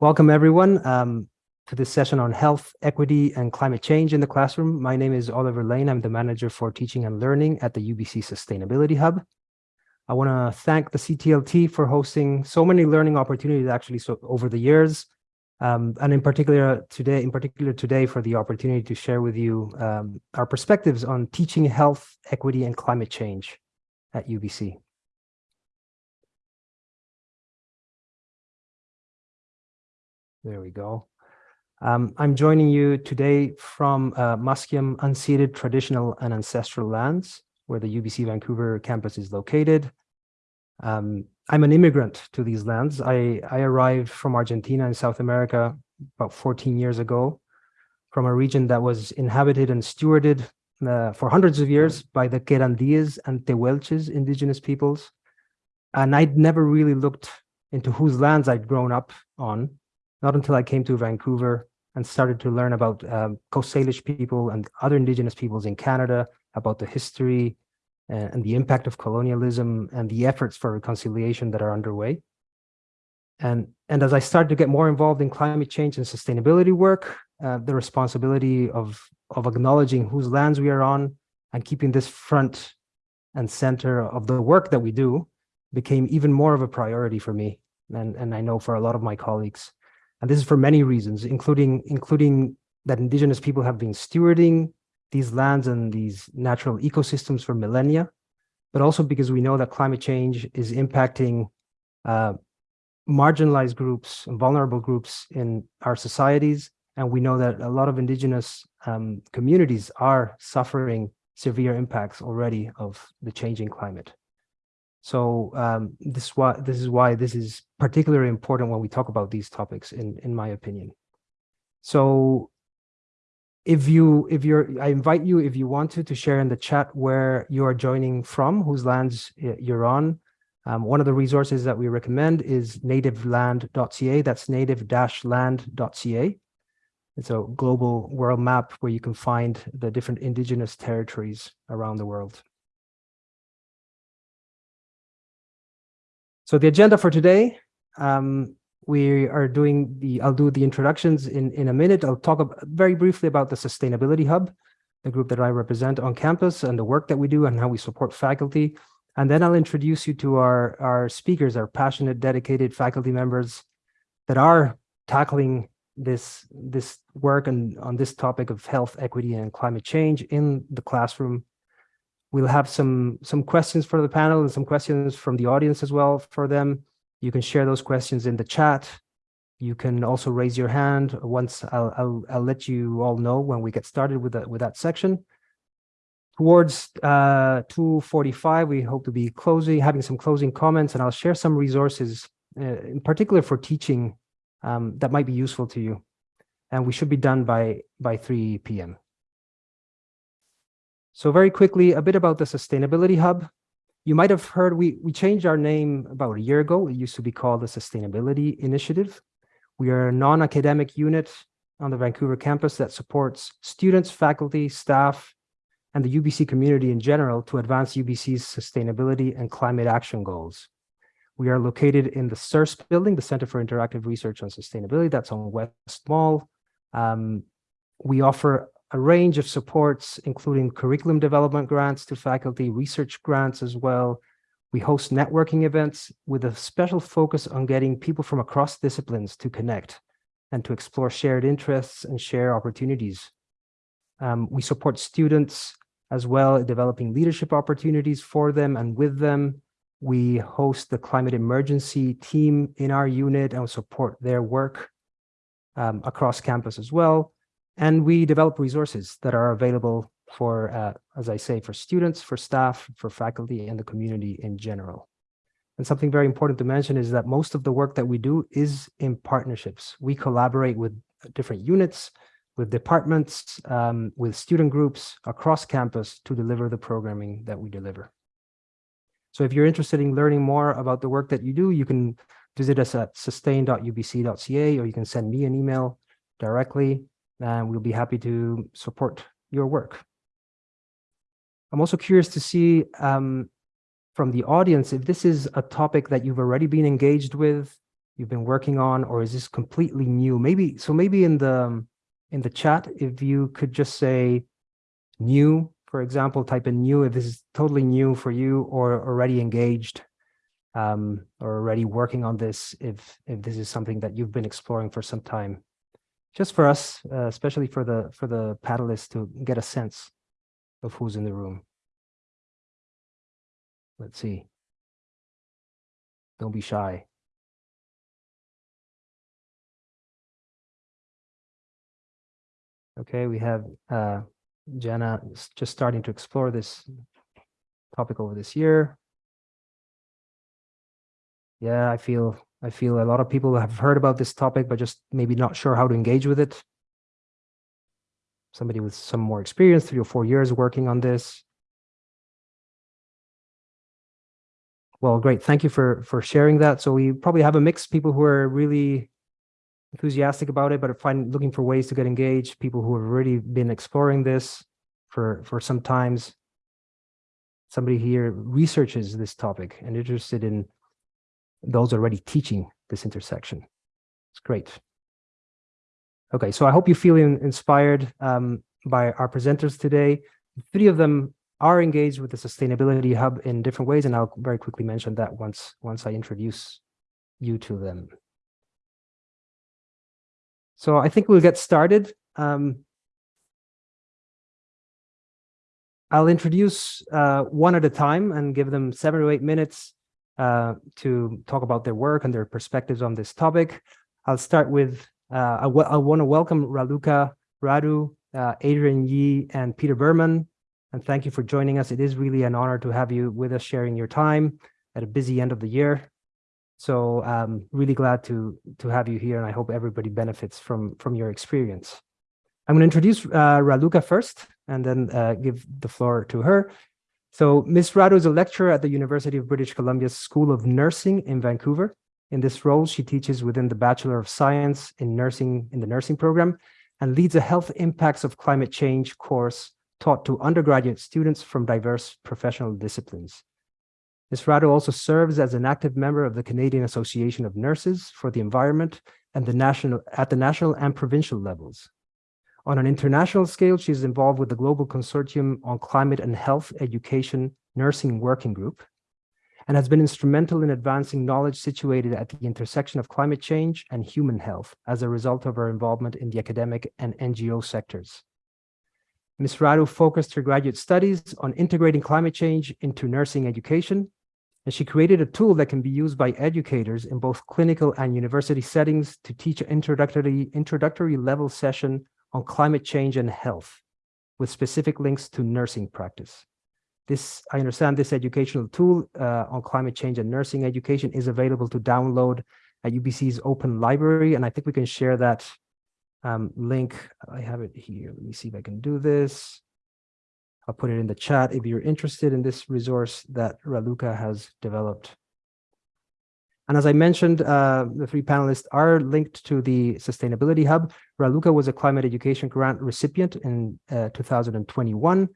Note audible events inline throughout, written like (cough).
Welcome everyone um, to this session on health, equity, and climate change in the classroom. My name is Oliver Lane. I'm the manager for teaching and learning at the UBC Sustainability Hub. I want to thank the CTLT for hosting so many learning opportunities actually so over the years. Um, and in particular today, in particular today for the opportunity to share with you um, our perspectives on teaching health, equity, and climate change at UBC. There we go. Um, I'm joining you today from uh, Musqueam unceded traditional and ancestral lands, where the UBC Vancouver campus is located. Um, I'm an immigrant to these lands. I, I arrived from Argentina in South America about 14 years ago, from a region that was inhabited and stewarded uh, for hundreds of years by the Querandíes and Tehuelches indigenous peoples. And I'd never really looked into whose lands I'd grown up on not until I came to Vancouver and started to learn about um, Coast Salish people and other indigenous peoples in Canada, about the history and, uh, and the impact of colonialism and the efforts for reconciliation that are underway. And, and as I started to get more involved in climate change and sustainability work, uh, the responsibility of, of acknowledging whose lands we are on and keeping this front and center of the work that we do became even more of a priority for me. And, and I know for a lot of my colleagues. And this is for many reasons, including, including that indigenous people have been stewarding these lands and these natural ecosystems for millennia, but also because we know that climate change is impacting uh, marginalized groups and vulnerable groups in our societies. And we know that a lot of indigenous um, communities are suffering severe impacts already of the changing climate. So um, this is why this is why this is particularly important when we talk about these topics, in in my opinion. So if you if you're I invite you if you want to to share in the chat where you are joining from, whose lands you're on. Um, one of the resources that we recommend is nativeland.ca. That's native-land.ca. It's a global world map where you can find the different indigenous territories around the world. So the agenda for today, um, we are doing the, I'll do the introductions in, in a minute. I'll talk about, very briefly about the Sustainability Hub, the group that I represent on campus and the work that we do and how we support faculty. And then I'll introduce you to our, our speakers, our passionate, dedicated faculty members that are tackling this, this work and on this topic of health, equity, and climate change in the classroom We'll have some, some questions for the panel and some questions from the audience as well for them. You can share those questions in the chat. You can also raise your hand once I'll, I'll, I'll let you all know when we get started with that, with that section. Towards uh, 2.45, we hope to be closing, having some closing comments, and I'll share some resources, uh, in particular for teaching, um, that might be useful to you. And we should be done by, by 3 p.m. So very quickly, a bit about the Sustainability Hub. You might have heard we, we changed our name about a year ago. It used to be called the Sustainability Initiative. We are a non-academic unit on the Vancouver campus that supports students, faculty, staff, and the UBC community in general to advance UBC's sustainability and climate action goals. We are located in the CIRS building, the Center for Interactive Research on Sustainability, that's on West Mall. Um, we offer a range of supports, including curriculum development grants to faculty, research grants as well. We host networking events with a special focus on getting people from across disciplines to connect and to explore shared interests and share opportunities. Um, we support students as well, developing leadership opportunities for them and with them. We host the climate emergency team in our unit and support their work um, across campus as well. And we develop resources that are available for, uh, as I say, for students, for staff, for faculty, and the community in general. And something very important to mention is that most of the work that we do is in partnerships. We collaborate with different units, with departments, um, with student groups across campus to deliver the programming that we deliver. So if you're interested in learning more about the work that you do, you can visit us at sustain.ubc.ca or you can send me an email directly and we'll be happy to support your work. I'm also curious to see um, from the audience if this is a topic that you've already been engaged with, you've been working on, or is this completely new? Maybe, so maybe in the, um, in the chat, if you could just say new, for example, type in new if this is totally new for you or already engaged um, or already working on this if if this is something that you've been exploring for some time. Just for us, uh, especially for the for the panelists to get a sense of who's in the room. Let's see. Don't be shy. Okay, we have uh, Jenna just starting to explore this topic over this year. Yeah, I feel I feel a lot of people have heard about this topic, but just maybe not sure how to engage with it. Somebody with some more experience, three or four years working on this. Well, great. Thank you for for sharing that. So we probably have a mix people who are really enthusiastic about it, but find looking for ways to get engaged, people who have already been exploring this for, for some times. Somebody here researches this topic and interested in those already teaching this intersection. It's great. Okay, so I hope you feel inspired um, by our presenters today. Three of them are engaged with the Sustainability Hub in different ways, and I'll very quickly mention that once, once I introduce you to them. So I think we'll get started. Um, I'll introduce uh, one at a time and give them seven or eight minutes uh, to talk about their work and their perspectives on this topic. I'll start with, uh, I, I want to welcome Raluca Radu, uh, Adrian Yee, and Peter Berman, and thank you for joining us. It is really an honor to have you with us sharing your time at a busy end of the year. So um, really glad to to have you here, and I hope everybody benefits from from your experience. I'm going to introduce uh, Raluca first, and then uh, give the floor to her. So Ms. Radu is a lecturer at the University of British Columbia's School of Nursing in Vancouver. In this role, she teaches within the Bachelor of Science in Nursing in the nursing program and leads a health impacts of climate change course taught to undergraduate students from diverse professional disciplines. Ms. Radu also serves as an active member of the Canadian Association of Nurses for the Environment and the national, at the national and provincial levels. On an international scale, she is involved with the Global Consortium on Climate and Health Education Nursing Working Group and has been instrumental in advancing knowledge situated at the intersection of climate change and human health as a result of her involvement in the academic and NGO sectors. Ms. Radu focused her graduate studies on integrating climate change into nursing education and she created a tool that can be used by educators in both clinical and university settings to teach an introductory, introductory level session on climate change and health with specific links to nursing practice. This, I understand this educational tool uh, on climate change and nursing education is available to download at UBC's open library. And I think we can share that um, link. I have it here. Let me see if I can do this. I'll put it in the chat if you're interested in this resource that Raluca has developed. And as I mentioned, uh, the three panelists are linked to the Sustainability Hub. Raluca was a climate education grant recipient in uh, 2021,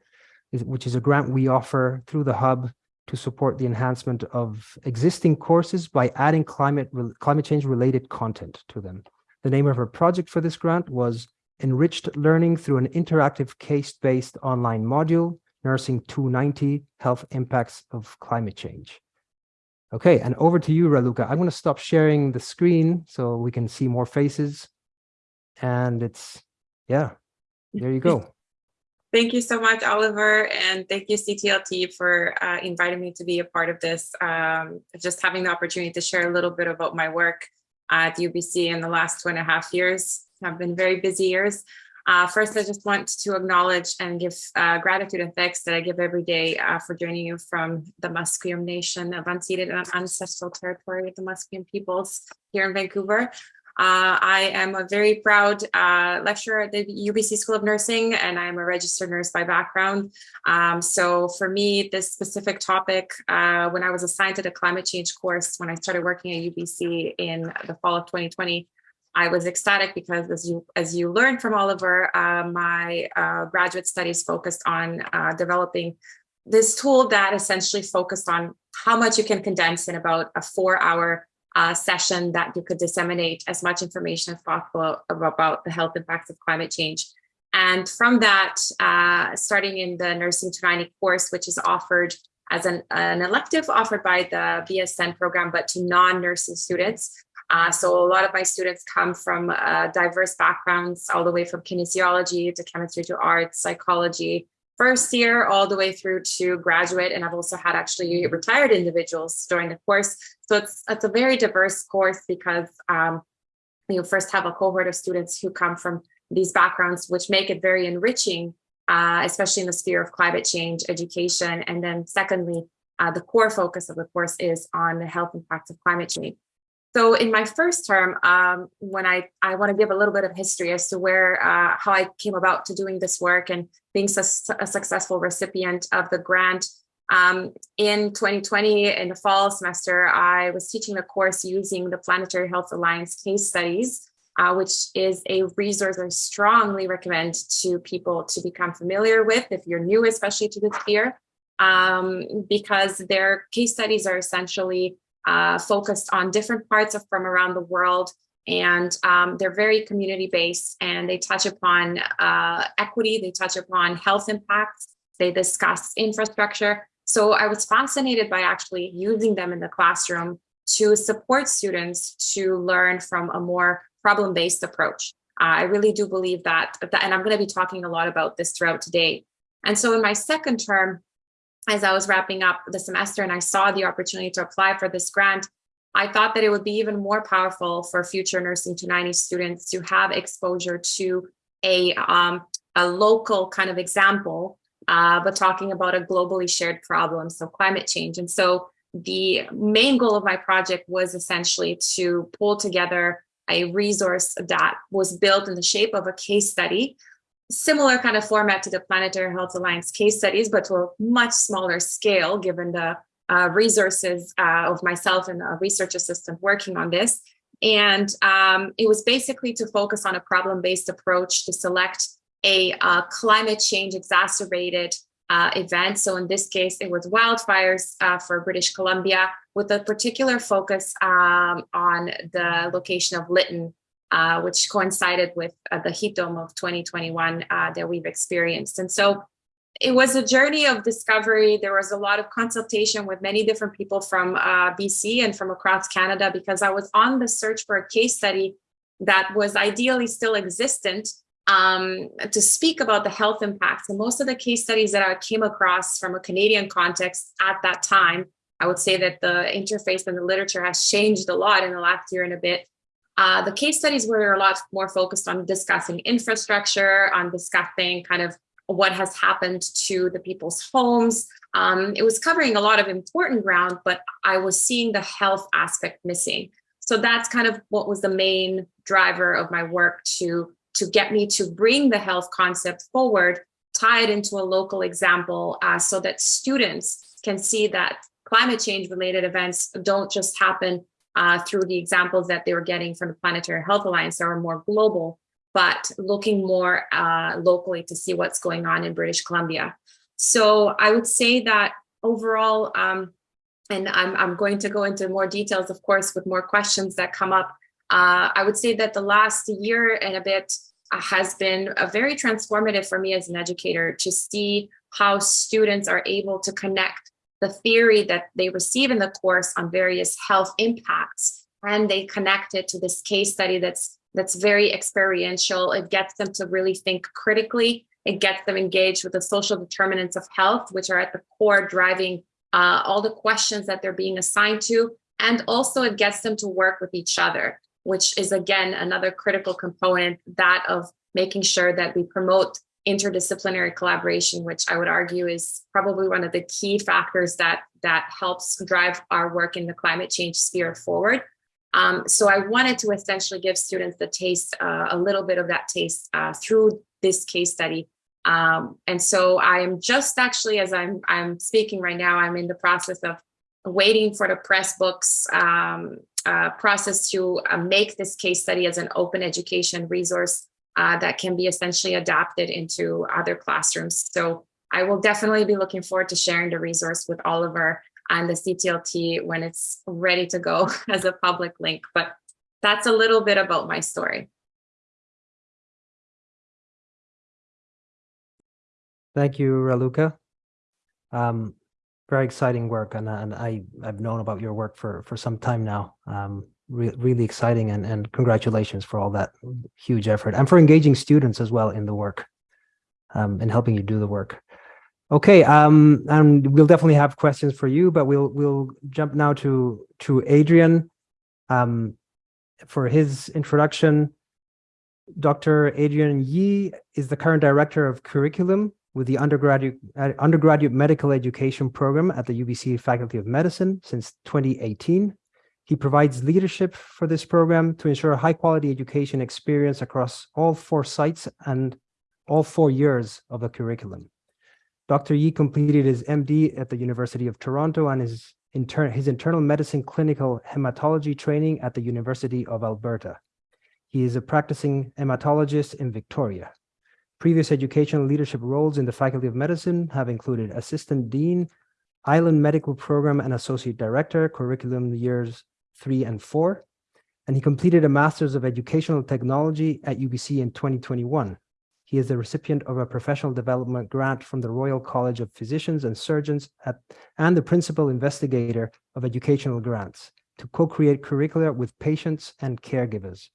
which is a grant we offer through the Hub to support the enhancement of existing courses by adding climate, climate change related content to them. The name of her project for this grant was enriched learning through an interactive case-based online module, Nursing 290, Health Impacts of Climate Change. Okay, and over to you, Raluca. I'm going to stop sharing the screen so we can see more faces. And it's, yeah, there you go. (laughs) Thank you so much, Oliver, and thank you, CTLT, for uh, inviting me to be a part of this. Um, just having the opportunity to share a little bit about my work at UBC in the last two and a half years have been very busy years. Uh, first, I just want to acknowledge and give uh, gratitude and thanks that I give every day uh, for joining you from the Musqueam Nation of unceded and ancestral territory of the Musqueam peoples here in Vancouver. Uh, I am a very proud uh, lecturer at the UBC School of Nursing, and I'm a registered nurse by background. Um, so for me, this specific topic, uh, when I was assigned to the climate change course, when I started working at UBC in the fall of 2020, I was ecstatic because as you as you learned from Oliver, uh, my uh, graduate studies focused on uh, developing this tool that essentially focused on how much you can condense in about a four hour uh, session that you could disseminate as much information as possible about the health impacts of climate change. And from that, uh, starting in the Nursing 290 course, which is offered as an, an elective offered by the BSN program, but to non-nursing students. Uh, so a lot of my students come from uh, diverse backgrounds, all the way from kinesiology to chemistry to arts, psychology, first year all the way through to graduate. And I've also had actually retired individuals join the course. So it's, it's a very diverse course because um, you first have a cohort of students who come from these backgrounds, which make it very enriching, uh, especially in the sphere of climate change education. And then secondly, uh, the core focus of the course is on the health impacts of climate change. So in my first term, um, when I, I want to give a little bit of history as to where, uh, how I came about to doing this work and being su a successful recipient of the grant. Um, in 2020, in the fall semester, I was teaching a course using the Planetary Health Alliance case studies, uh, which is a resource I strongly recommend to people to become familiar with if you're new, especially to this sphere, um, because their case studies are essentially uh, focused on different parts of from around the world. And um, they're very community based and they touch upon uh, equity, they touch upon health impacts, they discuss infrastructure. So I was fascinated by actually using them in the classroom to support students to learn from a more problem-based approach. Uh, I really do believe that, that, and I'm going to be talking a lot about this throughout today. And so in my second term, as I was wrapping up the semester and I saw the opportunity to apply for this grant, I thought that it would be even more powerful for future Nursing 290 students to have exposure to a, um, a local kind of example, uh, but talking about a globally shared problem, so climate change. And so the main goal of my project was essentially to pull together a resource that was built in the shape of a case study similar kind of format to the Planetary Health Alliance case studies, but to a much smaller scale, given the uh, resources uh, of myself and a research assistant working on this. And um, it was basically to focus on a problem-based approach to select a uh, climate change exacerbated uh, event. So in this case, it was wildfires uh, for British Columbia with a particular focus um, on the location of Lytton uh, which coincided with uh, the heat dome of 2021 uh, that we've experienced. And so it was a journey of discovery. There was a lot of consultation with many different people from uh, BC and from across Canada because I was on the search for a case study that was ideally still existent um, to speak about the health impacts. And most of the case studies that I came across from a Canadian context at that time, I would say that the interface and the literature has changed a lot in the last year and a bit. Uh, the case studies were a lot more focused on discussing infrastructure, on discussing kind of what has happened to the people's homes. Um, it was covering a lot of important ground, but I was seeing the health aspect missing. So that's kind of what was the main driver of my work to, to get me to bring the health concept forward, tie it into a local example uh, so that students can see that climate change related events don't just happen uh, through the examples that they were getting from the Planetary Health Alliance that were more global, but looking more uh, locally to see what's going on in British Columbia. So I would say that overall, um, and I'm, I'm going to go into more details, of course, with more questions that come up. Uh, I would say that the last year and a bit uh, has been a very transformative for me as an educator to see how students are able to connect the theory that they receive in the course on various health impacts and they connect it to this case study that's that's very experiential. It gets them to really think critically. It gets them engaged with the social determinants of health which are at the core driving uh, all the questions that they're being assigned to. And also it gets them to work with each other which is again another critical component that of making sure that we promote interdisciplinary collaboration, which I would argue is probably one of the key factors that, that helps drive our work in the climate change sphere forward. Um, so I wanted to essentially give students the taste, uh, a little bit of that taste uh, through this case study. Um, and so I am just actually, as I'm, I'm speaking right now, I'm in the process of waiting for the Pressbooks um, uh, process to uh, make this case study as an open education resource uh, that can be essentially adapted into other classrooms. So I will definitely be looking forward to sharing the resource with Oliver and the CTLT when it's ready to go (laughs) as a public link. But that's a little bit about my story. Thank you, Raluca. Um, very exciting work, and, and I, I've known about your work for, for some time now. Um, re really exciting, and, and congratulations for all that huge effort, and for engaging students as well in the work, um, and helping you do the work. Okay, um, and we'll definitely have questions for you, but we'll we'll jump now to to Adrian um, for his introduction. Dr. Adrian Yee is the current director of curriculum with the undergraduate uh, undergraduate medical education program at the UBC Faculty of Medicine since 2018. He provides leadership for this program to ensure high quality education experience across all four sites and all four years of the curriculum. Dr. Yee completed his MD at the University of Toronto and his, inter his internal medicine clinical hematology training at the University of Alberta. He is a practicing hematologist in Victoria. Previous educational leadership roles in the Faculty of Medicine have included Assistant Dean, Island Medical Program and Associate Director, Curriculum Years 3 and 4. And he completed a Master's of Educational Technology at UBC in 2021. He is the recipient of a professional development grant from the Royal College of Physicians and Surgeons at, and the principal investigator of educational grants to co-create curricula with patients and caregivers.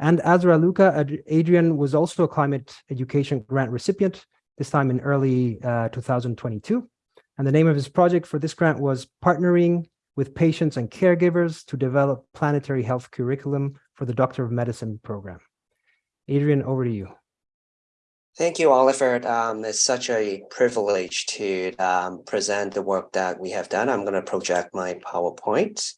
And as Luca, Adrian was also a climate education grant recipient, this time in early uh, 2022. And the name of his project for this grant was Partnering with Patients and Caregivers to Develop Planetary Health Curriculum for the Doctor of Medicine program. Adrian, over to you. Thank you, Oliver. Um, it's such a privilege to um, present the work that we have done. I'm going to project my PowerPoint.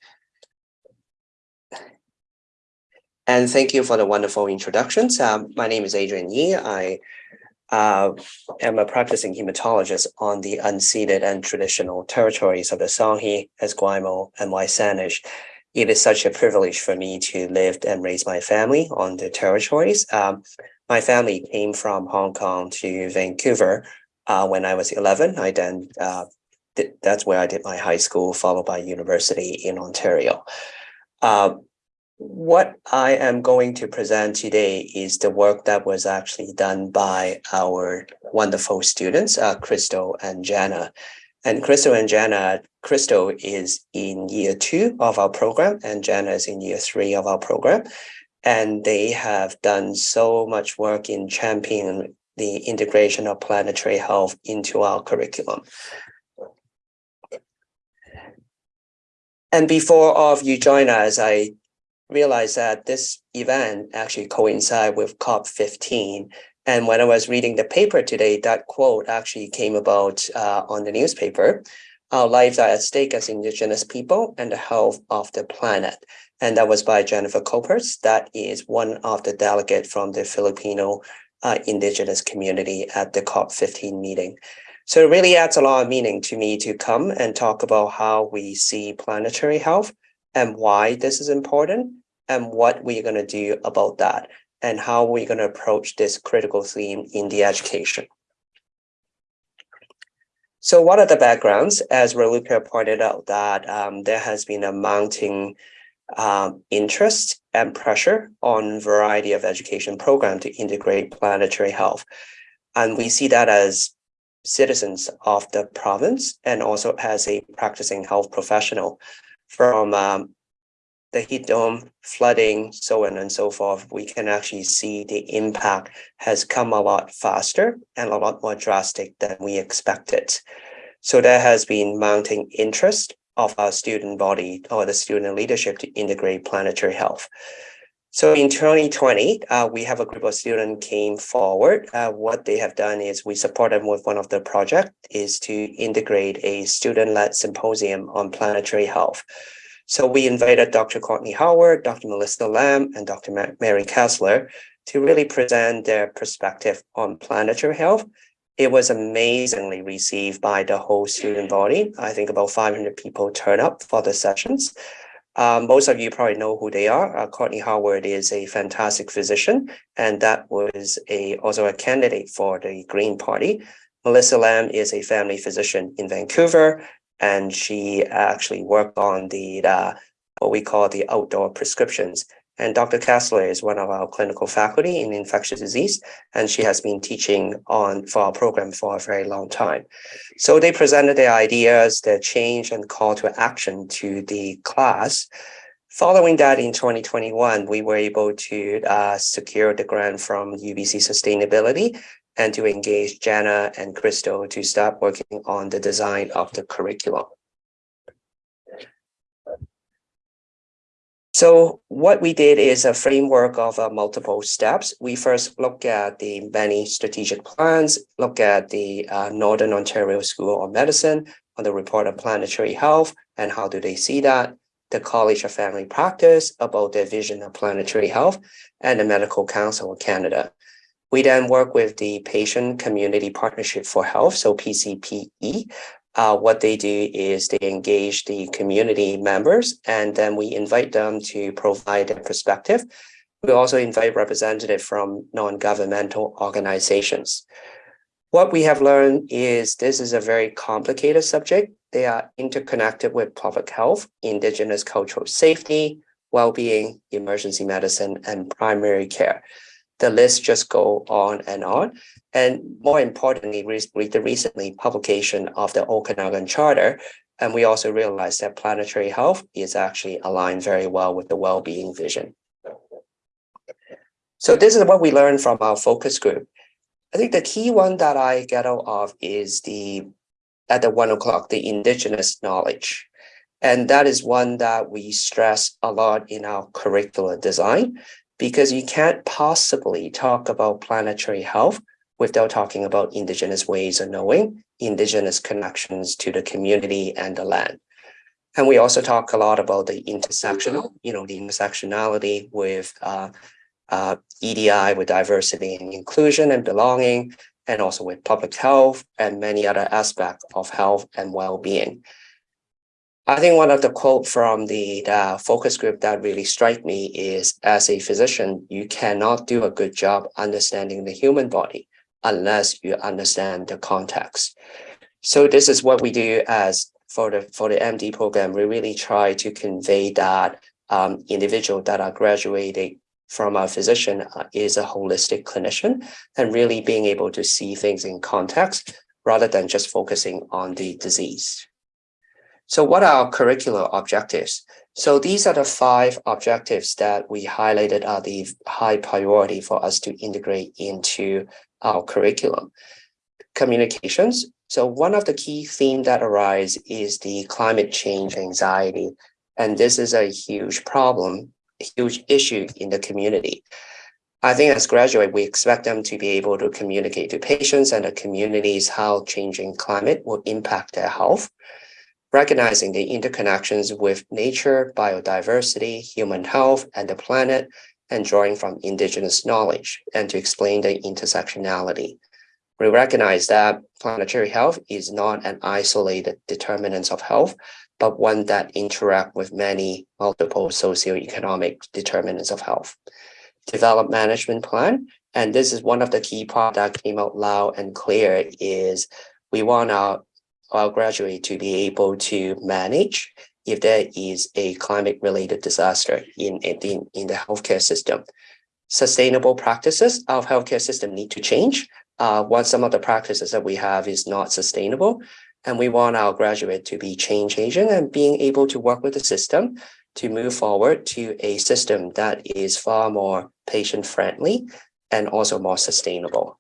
And thank you for the wonderful introductions. Um, my name is Adrian Yee. I uh, am a practicing hematologist on the unceded and traditional territories of the Songhees, Esquimalt, and WSÁNEĆ. It is such a privilege for me to live and raise my family on the territories. Um, my family came from Hong Kong to Vancouver uh, when I was 11. I then, uh, that's where I did my high school, followed by university in Ontario. Uh, what I am going to present today is the work that was actually done by our wonderful students, uh, Crystal and Jana. And Crystal and Jana, Crystal is in year two of our program and Jana is in year three of our program and they have done so much work in championing the integration of planetary health into our curriculum. And before all of you join us, I realized that this event actually coincide with COP15. And when I was reading the paper today, that quote actually came about uh, on the newspaper. Our lives are at stake as indigenous people and the health of the planet and that was by Jennifer Corpuz. That is one of the delegate from the Filipino uh, indigenous community at the COP15 meeting. So it really adds a lot of meaning to me to come and talk about how we see planetary health and why this is important and what we're going to do about that and how we're going to approach this critical theme in the education. So what are the backgrounds? As Raluca pointed out that um, there has been a mounting um, interest and pressure on variety of education program to integrate planetary health. And we see that as citizens of the province and also as a practicing health professional from um, the heat dome, flooding, so on and so forth, we can actually see the impact has come a lot faster and a lot more drastic than we expected. So there has been mounting interest of our student body or the student leadership to integrate planetary health. So in 2020, uh, we have a group of students came forward. Uh, what they have done is we support them with one of the project is to integrate a student-led symposium on planetary health. So we invited Dr. Courtney Howard, Dr. Melissa Lem, and Dr. Mary Kestler to really present their perspective on planetary health it was amazingly received by the whole student body. I think about 500 people turn up for the sessions. Um, most of you probably know who they are. Uh, Courtney Howard is a fantastic physician, and that was a also a candidate for the Green Party. Melissa Lem is a family physician in Vancouver, and she actually worked on the uh, what we call the outdoor prescriptions. And Dr. Kestler is one of our clinical faculty in infectious disease, and she has been teaching on for our program for a very long time. So they presented their ideas, their change and call to action to the class. Following that in 2021, we were able to uh, secure the grant from UBC Sustainability and to engage Jana and Crystal to start working on the design of the curriculum. So what we did is a framework of uh, multiple steps. We first look at the many strategic plans, look at the uh, Northern Ontario School of Medicine on the report of planetary health and how do they see that, the College of Family Practice about their vision of planetary health, and the Medical Council of Canada. We then work with the Patient Community Partnership for Health, so PCPE, uh, what they do is they engage the community members and then we invite them to provide their perspective. We also invite representatives from non-governmental organizations. What we have learned is this is a very complicated subject. They are interconnected with public health, indigenous cultural safety, well-being, emergency medicine, and primary care the list just go on and on. And more importantly, read the recently publication of the Okanagan Charter, and we also realized that planetary health is actually aligned very well with the well-being vision. So this is what we learned from our focus group. I think the key one that I get out of is the, at the one o'clock, the indigenous knowledge. And that is one that we stress a lot in our curricular design because you can't possibly talk about planetary health without talking about indigenous ways of knowing, indigenous connections to the community and the land. And we also talk a lot about the intersectional, you know, the intersectionality with uh, uh, EDI, with diversity and inclusion and belonging, and also with public health and many other aspects of health and well-being. I think one of the quote from the, the focus group that really strike me is as a physician, you cannot do a good job understanding the human body unless you understand the context. So this is what we do as for the for the MD program. We really try to convey that um, individual that are graduating from a physician uh, is a holistic clinician and really being able to see things in context rather than just focusing on the disease. So what are our curricular objectives? So these are the five objectives that we highlighted are the high priority for us to integrate into our curriculum. Communications. So one of the key themes that arise is the climate change anxiety. And this is a huge problem, a huge issue in the community. I think as graduate, we expect them to be able to communicate to patients and the communities how changing climate will impact their health recognizing the interconnections with nature, biodiversity, human health, and the planet, and drawing from indigenous knowledge, and to explain the intersectionality. We recognize that planetary health is not an isolated determinant of health, but one that interact with many multiple socioeconomic determinants of health. Develop management plan, and this is one of the key part that came out loud and clear is we want our our graduate to be able to manage if there is a climate related disaster in, in, in the healthcare system. Sustainable practices of healthcare system need to change. Uh, what some of the practices that we have is not sustainable. And we want our graduate to be change agent and being able to work with the system to move forward to a system that is far more patient friendly and also more sustainable.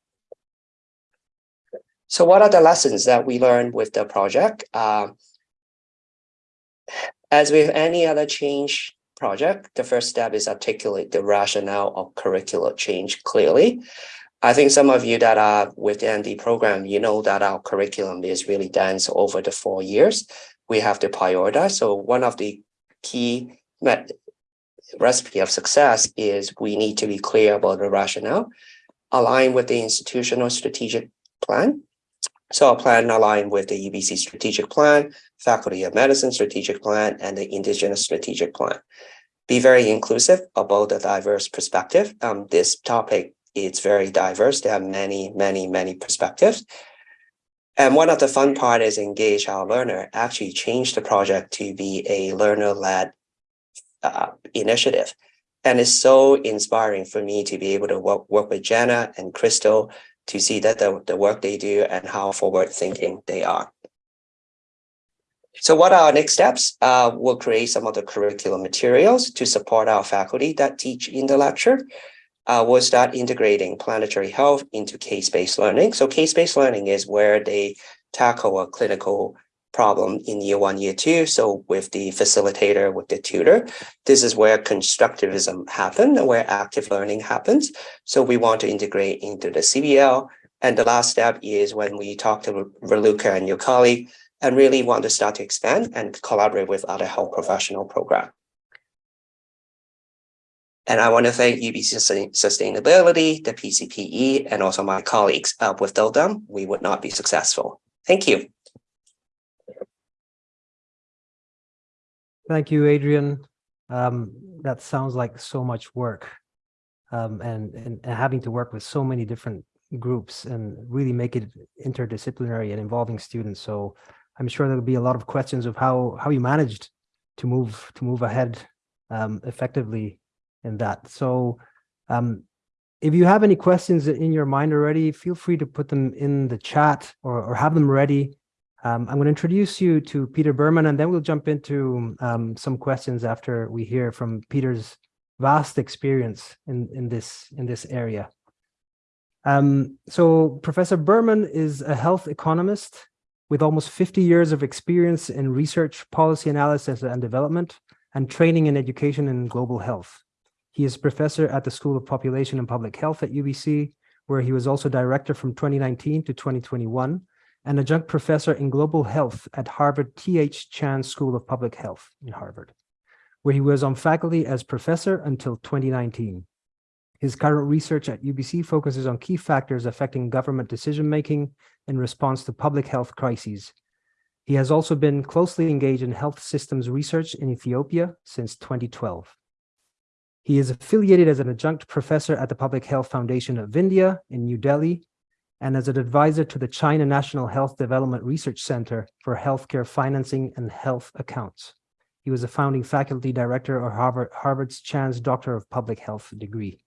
So what are the lessons that we learned with the project? Uh, as with any other change project, the first step is articulate the rationale of curricular change clearly. I think some of you that are with the program, you know that our curriculum is really dense over the four years. We have to prioritize. So one of the key recipe of success is we need to be clear about the rationale, align with the institutional strategic plan, so our plan aligned with the UBC strategic plan, Faculty of Medicine strategic plan, and the Indigenous strategic plan. Be very inclusive about the diverse perspective. Um, this topic is very diverse. There are many, many, many perspectives. And one of the fun part is engage our learner actually change the project to be a learner-led uh, initiative. And it's so inspiring for me to be able to work, work with Jenna and Crystal to see that the, the work they do and how forward thinking they are. So what are our next steps? Uh, we'll create some of the curriculum materials to support our faculty that teach in the lecture. Uh, we'll start integrating planetary health into case-based learning. So case-based learning is where they tackle a clinical problem in year one, year two. So with the facilitator, with the tutor, this is where constructivism happens, where active learning happens. So we want to integrate into the CBL. And the last step is when we talk to Raluca and your colleague and really want to start to expand and collaborate with other health professional program. And I want to thank UBC Sustainability, the PCPE, and also my colleagues. Uh, without them, we would not be successful. Thank you. Thank you, Adrian. Um, that sounds like so much work um, and, and, and having to work with so many different groups and really make it interdisciplinary and involving students. So I'm sure there'll be a lot of questions of how how you managed to move to move ahead um, effectively in that. So um, if you have any questions in your mind already, feel free to put them in the chat or, or have them ready. Um, I'm going to introduce you to Peter Berman, and then we'll jump into um, some questions after we hear from Peter's vast experience in, in, this, in this area. Um, so Professor Berman is a health economist with almost 50 years of experience in research, policy analysis and development, and training in education and global health. He is professor at the School of Population and Public Health at UBC, where he was also director from 2019 to 2021, and adjunct professor in global health at Harvard T.H. Chan School of Public Health in Harvard, where he was on faculty as professor until 2019. His current research at UBC focuses on key factors affecting government decision-making in response to public health crises. He has also been closely engaged in health systems research in Ethiopia since 2012. He is affiliated as an adjunct professor at the Public Health Foundation of India in New Delhi and as an advisor to the China National Health Development Research Center for Healthcare Financing and Health Accounts. He was a founding faculty director of Harvard, Harvard's Chan's Doctor of Public Health degree.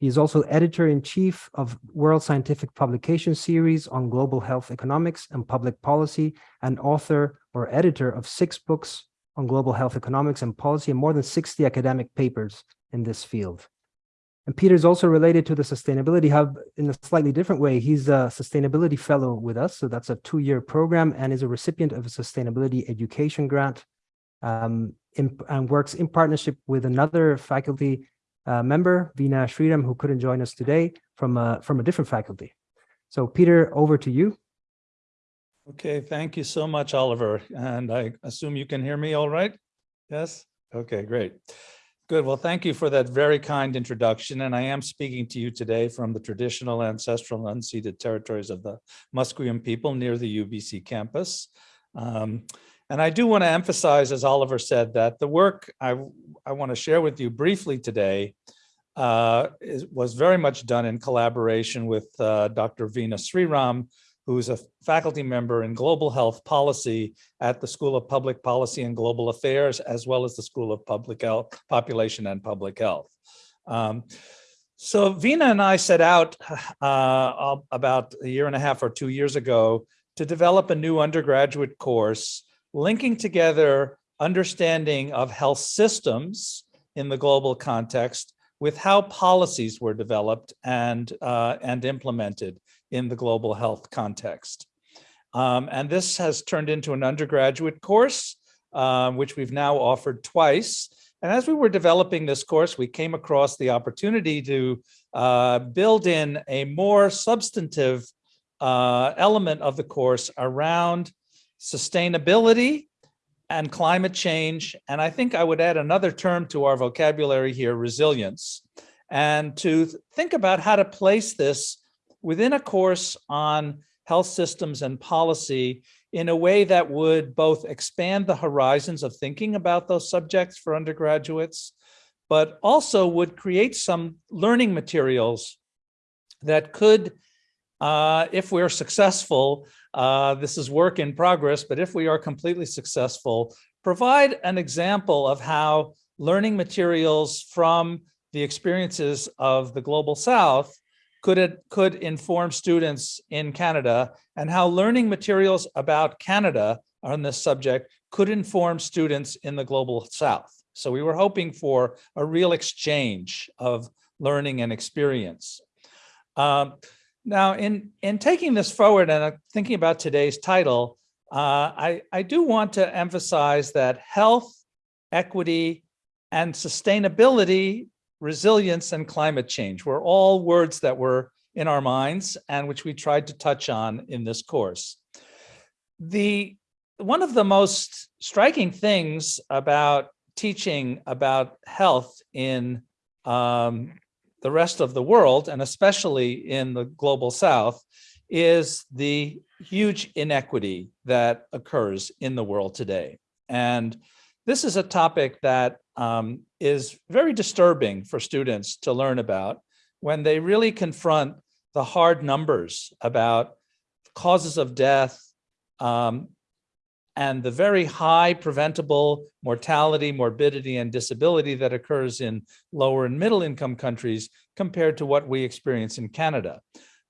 He is also editor-in-chief of World Scientific Publication Series on Global Health Economics and Public Policy and author or editor of six books on global health economics and policy and more than 60 academic papers in this field. And Peter is also related to the Sustainability Hub in a slightly different way. He's a sustainability fellow with us, so that's a two-year program and is a recipient of a sustainability education grant um, in, and works in partnership with another faculty uh, member, Veena Sriram, who couldn't join us today from a, from a different faculty. So Peter, over to you. Okay, thank you so much, Oliver. And I assume you can hear me all right? Yes? Okay, great. Good. Well, thank you for that very kind introduction. And I am speaking to you today from the traditional ancestral unceded territories of the Musqueam people near the UBC campus. Um, and I do want to emphasize, as Oliver said, that the work I, I want to share with you briefly today uh, is, was very much done in collaboration with uh, Dr. Veena Sriram, who's a faculty member in global health policy at the School of Public Policy and Global Affairs, as well as the School of Public Health, Population and Public Health. Um, so Veena and I set out (sighs) uh, about a year and a half or two years ago to develop a new undergraduate course linking together understanding of health systems in the global context with how policies were developed and, uh, and implemented in the global health context. Um, and this has turned into an undergraduate course, uh, which we've now offered twice. And as we were developing this course, we came across the opportunity to uh, build in a more substantive uh, element of the course around sustainability and climate change. And I think I would add another term to our vocabulary here, resilience, and to think about how to place this within a course on health systems and policy in a way that would both expand the horizons of thinking about those subjects for undergraduates, but also would create some learning materials that could uh, if we're successful, uh, this is work in progress, but if we are completely successful, provide an example of how learning materials from the experiences of the Global South could it could inform students in Canada and how learning materials about Canada on this subject could inform students in the Global South. So we were hoping for a real exchange of learning and experience. Um, now, in, in taking this forward and uh, thinking about today's title, uh, I, I do want to emphasize that health, equity, and sustainability, resilience, and climate change were all words that were in our minds and which we tried to touch on in this course. The one of the most striking things about teaching about health in um, the rest of the world, and especially in the global south, is the huge inequity that occurs in the world today. And this is a topic that um, is very disturbing for students to learn about when they really confront the hard numbers about causes of death, um, and the very high preventable mortality, morbidity, and disability that occurs in lower and middle income countries compared to what we experience in Canada.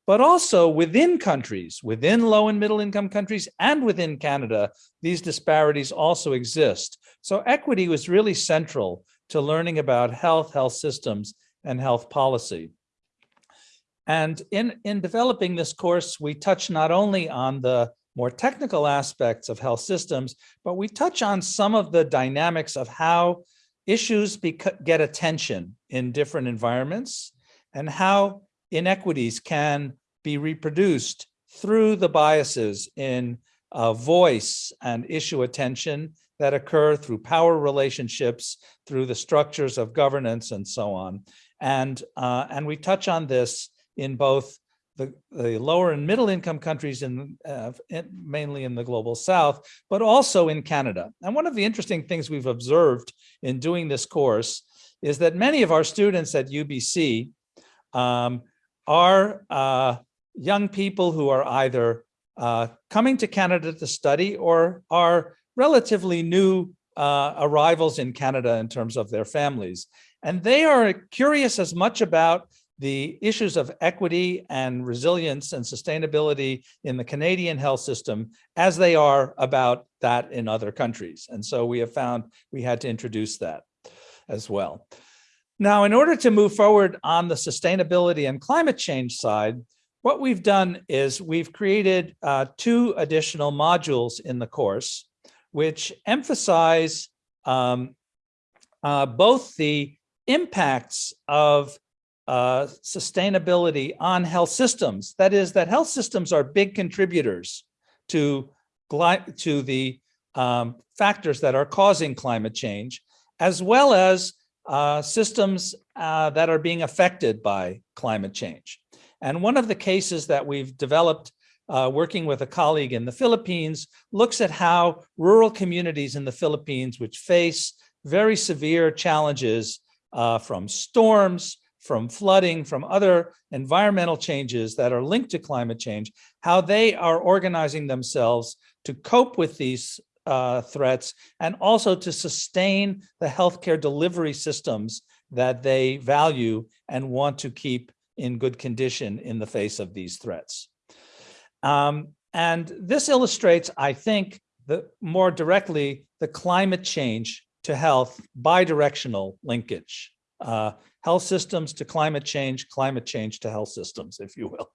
But also within countries, within low and middle income countries and within Canada, these disparities also exist. So equity was really central to learning about health, health systems, and health policy. And in, in developing this course, we touch not only on the more technical aspects of health systems, but we touch on some of the dynamics of how issues get attention in different environments and how inequities can be reproduced through the biases in uh, voice and issue attention that occur through power relationships, through the structures of governance and so on. And, uh, and we touch on this in both the, the lower and middle income countries in, uh, in, mainly in the global south, but also in Canada. And one of the interesting things we've observed in doing this course is that many of our students at UBC um, are uh, young people who are either uh, coming to Canada to study or are relatively new uh, arrivals in Canada in terms of their families. And they are curious as much about the issues of equity and resilience and sustainability in the Canadian health system as they are about that in other countries. And so we have found we had to introduce that as well. Now, in order to move forward on the sustainability and climate change side, what we've done is we've created uh, two additional modules in the course, which emphasize um, uh, both the impacts of uh, sustainability on health systems. That is that health systems are big contributors to, to the um, factors that are causing climate change, as well as uh, systems uh, that are being affected by climate change. And one of the cases that we've developed uh, working with a colleague in the Philippines looks at how rural communities in the Philippines, which face very severe challenges uh, from storms, from flooding, from other environmental changes that are linked to climate change, how they are organizing themselves to cope with these uh, threats and also to sustain the healthcare delivery systems that they value and want to keep in good condition in the face of these threats. Um, and this illustrates, I think, the more directly the climate change to health bidirectional linkage. Uh, health systems to climate change, climate change to health systems, if you will.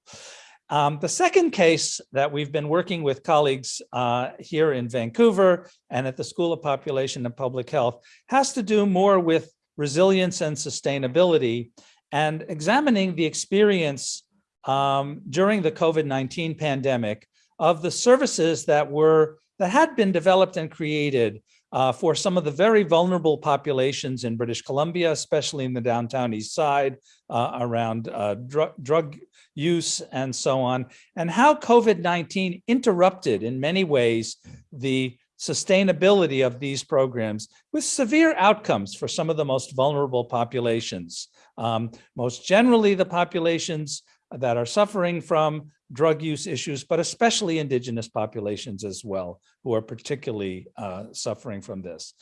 Um, the second case that we've been working with colleagues uh, here in Vancouver and at the School of Population and Public Health has to do more with resilience and sustainability and examining the experience um, during the COVID-19 pandemic of the services that were that had been developed and created uh, for some of the very vulnerable populations in British Columbia, especially in the downtown east side, uh, around uh, dr drug use and so on, and how COVID-19 interrupted in many ways the sustainability of these programs with severe outcomes for some of the most vulnerable populations. Um, most generally, the populations that are suffering from drug use issues, but especially indigenous populations as well, who are particularly uh, suffering from this.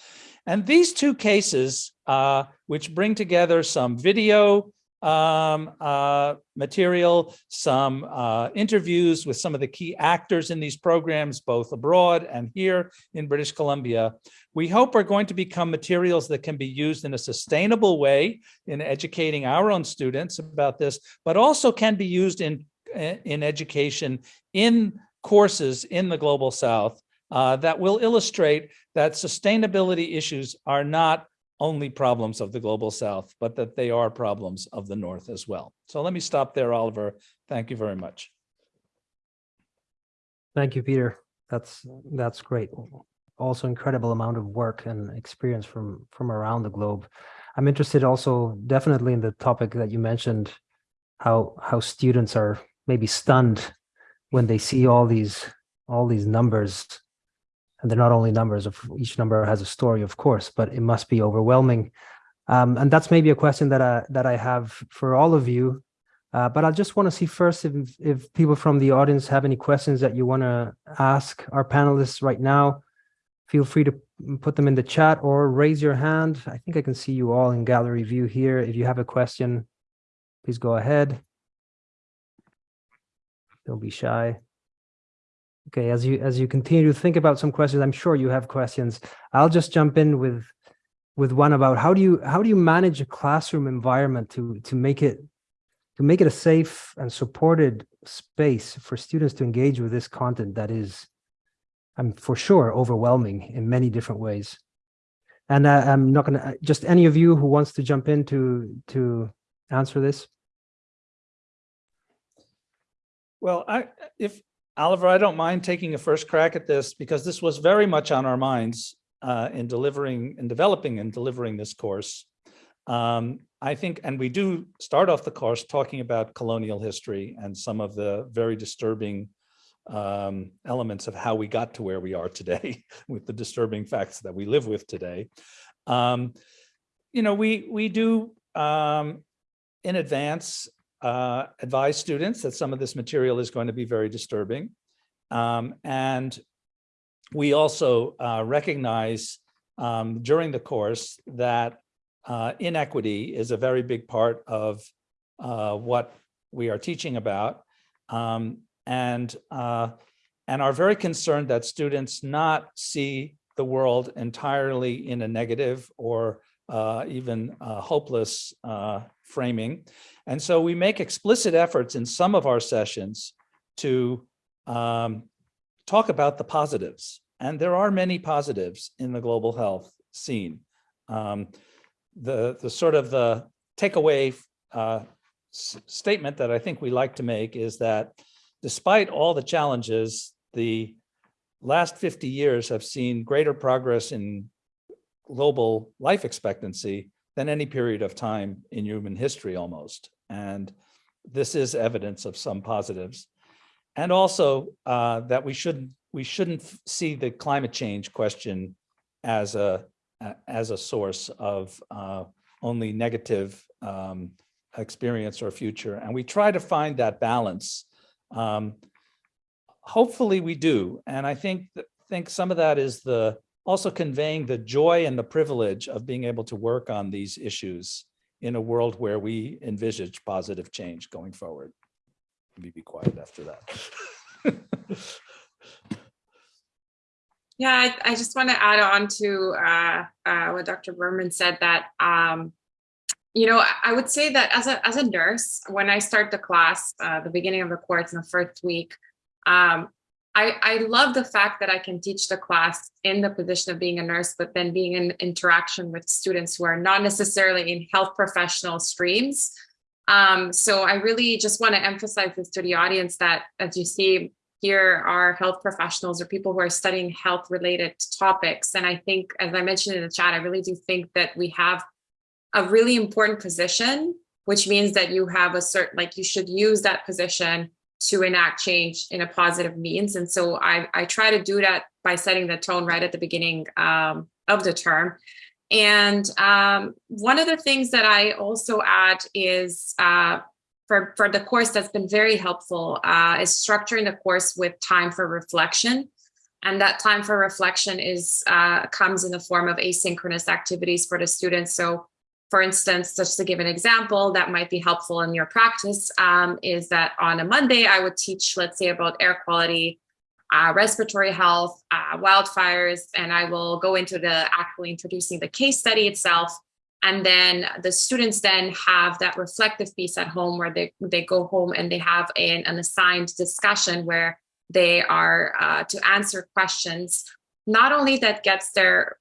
And these two cases, uh, which bring together some video um, uh, material, some uh, interviews with some of the key actors in these programs, both abroad and here in British Columbia, we hope are going to become materials that can be used in a sustainable way in educating our own students about this, but also can be used in, in education in courses in the Global South uh, that will illustrate that sustainability issues are not only problems of the Global South, but that they are problems of the North as well. So let me stop there, Oliver. Thank you very much. Thank you, Peter. That's that's great. Also incredible amount of work and experience from from around the globe. I'm interested also definitely in the topic that you mentioned, how how students are maybe stunned when they see all these all these numbers and they're not only numbers of each number has a story of course but it must be overwhelming. Um, and that's maybe a question that I that I have for all of you. Uh, but I just want to see first if if people from the audience have any questions that you want to ask our panelists right now. Feel free to put them in the chat or raise your hand. I think I can see you all in gallery view here. If you have a question please go ahead. Don't be shy Okay, as you as you continue to think about some questions, I'm sure you have questions. I'll just jump in with with one about how do you how do you manage a classroom environment to to make it to make it a safe and supported space for students to engage with this content that is I'm for sure overwhelming in many different ways. And uh, I'm not going to just any of you who wants to jump in to to answer this. Well, I if Oliver, I don't mind taking a first crack at this because this was very much on our minds uh, in delivering and developing and delivering this course. Um, I think, and we do start off the course talking about colonial history and some of the very disturbing um, elements of how we got to where we are today (laughs) with the disturbing facts that we live with today. Um, you know, we, we do um, in advance uh, advise students that some of this material is going to be very disturbing. Um, and we also uh, recognize um, during the course that uh, inequity is a very big part of uh, what we are teaching about um, and, uh, and are very concerned that students not see the world entirely in a negative or even hopeless framing. And so we make explicit efforts in some of our sessions to um, talk about the positives. And there are many positives in the global health scene. Um, the, the sort of the takeaway uh, statement that I think we like to make is that despite all the challenges, the last 50 years have seen greater progress in global life expectancy than any period of time in human history almost. And this is evidence of some positives. And also uh, that we shouldn't we shouldn't see the climate change question as a as a source of uh, only negative um, experience or future. And we try to find that balance. Um, hopefully we do. And I think think some of that is the also conveying the joy and the privilege of being able to work on these issues in a world where we envisage positive change going forward. Let me be quiet after that. (laughs) yeah, I, I, just want to add on to uh, uh, what Dr. Berman said that, um, you know, I would say that as a, as a nurse, when I start the class, uh, the beginning of the course in the first week, um, I, I love the fact that I can teach the class in the position of being a nurse, but then being in interaction with students who are not necessarily in health professional streams. Um, so I really just want to emphasize this to the audience that, as you see, here are health professionals or people who are studying health related topics. And I think, as I mentioned in the chat, I really do think that we have a really important position, which means that you have a certain, like you should use that position to enact change in a positive means. And so I, I try to do that by setting the tone right at the beginning um, of the term. And um, one of the things that I also add is uh, for, for the course that's been very helpful uh, is structuring the course with time for reflection. And that time for reflection is uh, comes in the form of asynchronous activities for the students. So for instance, just to give an example that might be helpful in your practice um, is that on a Monday, I would teach, let's say about air quality, uh, respiratory health, uh, wildfires, and I will go into the actually introducing the case study itself. And then the students then have that reflective piece at home where they, they go home and they have an, an assigned discussion where they are uh, to answer questions, not only that gets their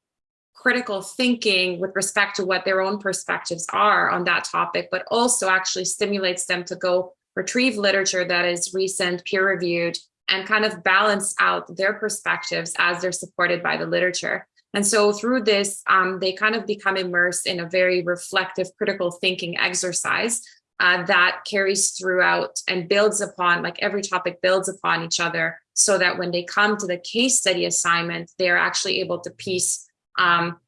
critical thinking with respect to what their own perspectives are on that topic, but also actually stimulates them to go retrieve literature that is recent, peer reviewed, and kind of balance out their perspectives as they're supported by the literature. And so through this, um, they kind of become immersed in a very reflective, critical thinking exercise uh, that carries throughout and builds upon, like every topic builds upon each other so that when they come to the case study assignment, they're actually able to piece um,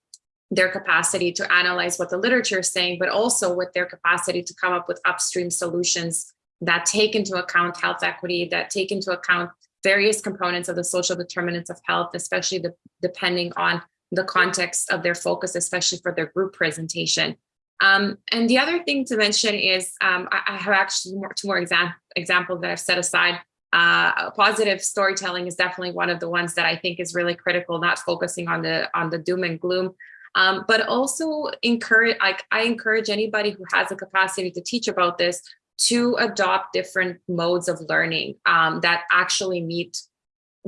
their capacity to analyze what the literature is saying, but also with their capacity to come up with upstream solutions that take into account health equity, that take into account various components of the social determinants of health, especially the, depending on the context of their focus, especially for their group presentation. Um, and the other thing to mention is um, I, I, have actually more, two more exam examples that I've set aside. Uh, positive storytelling is definitely one of the ones that I think is really critical, not focusing on the on the doom and gloom, um, but also encourage. Like I encourage anybody who has the capacity to teach about this to adopt different modes of learning um, that actually meet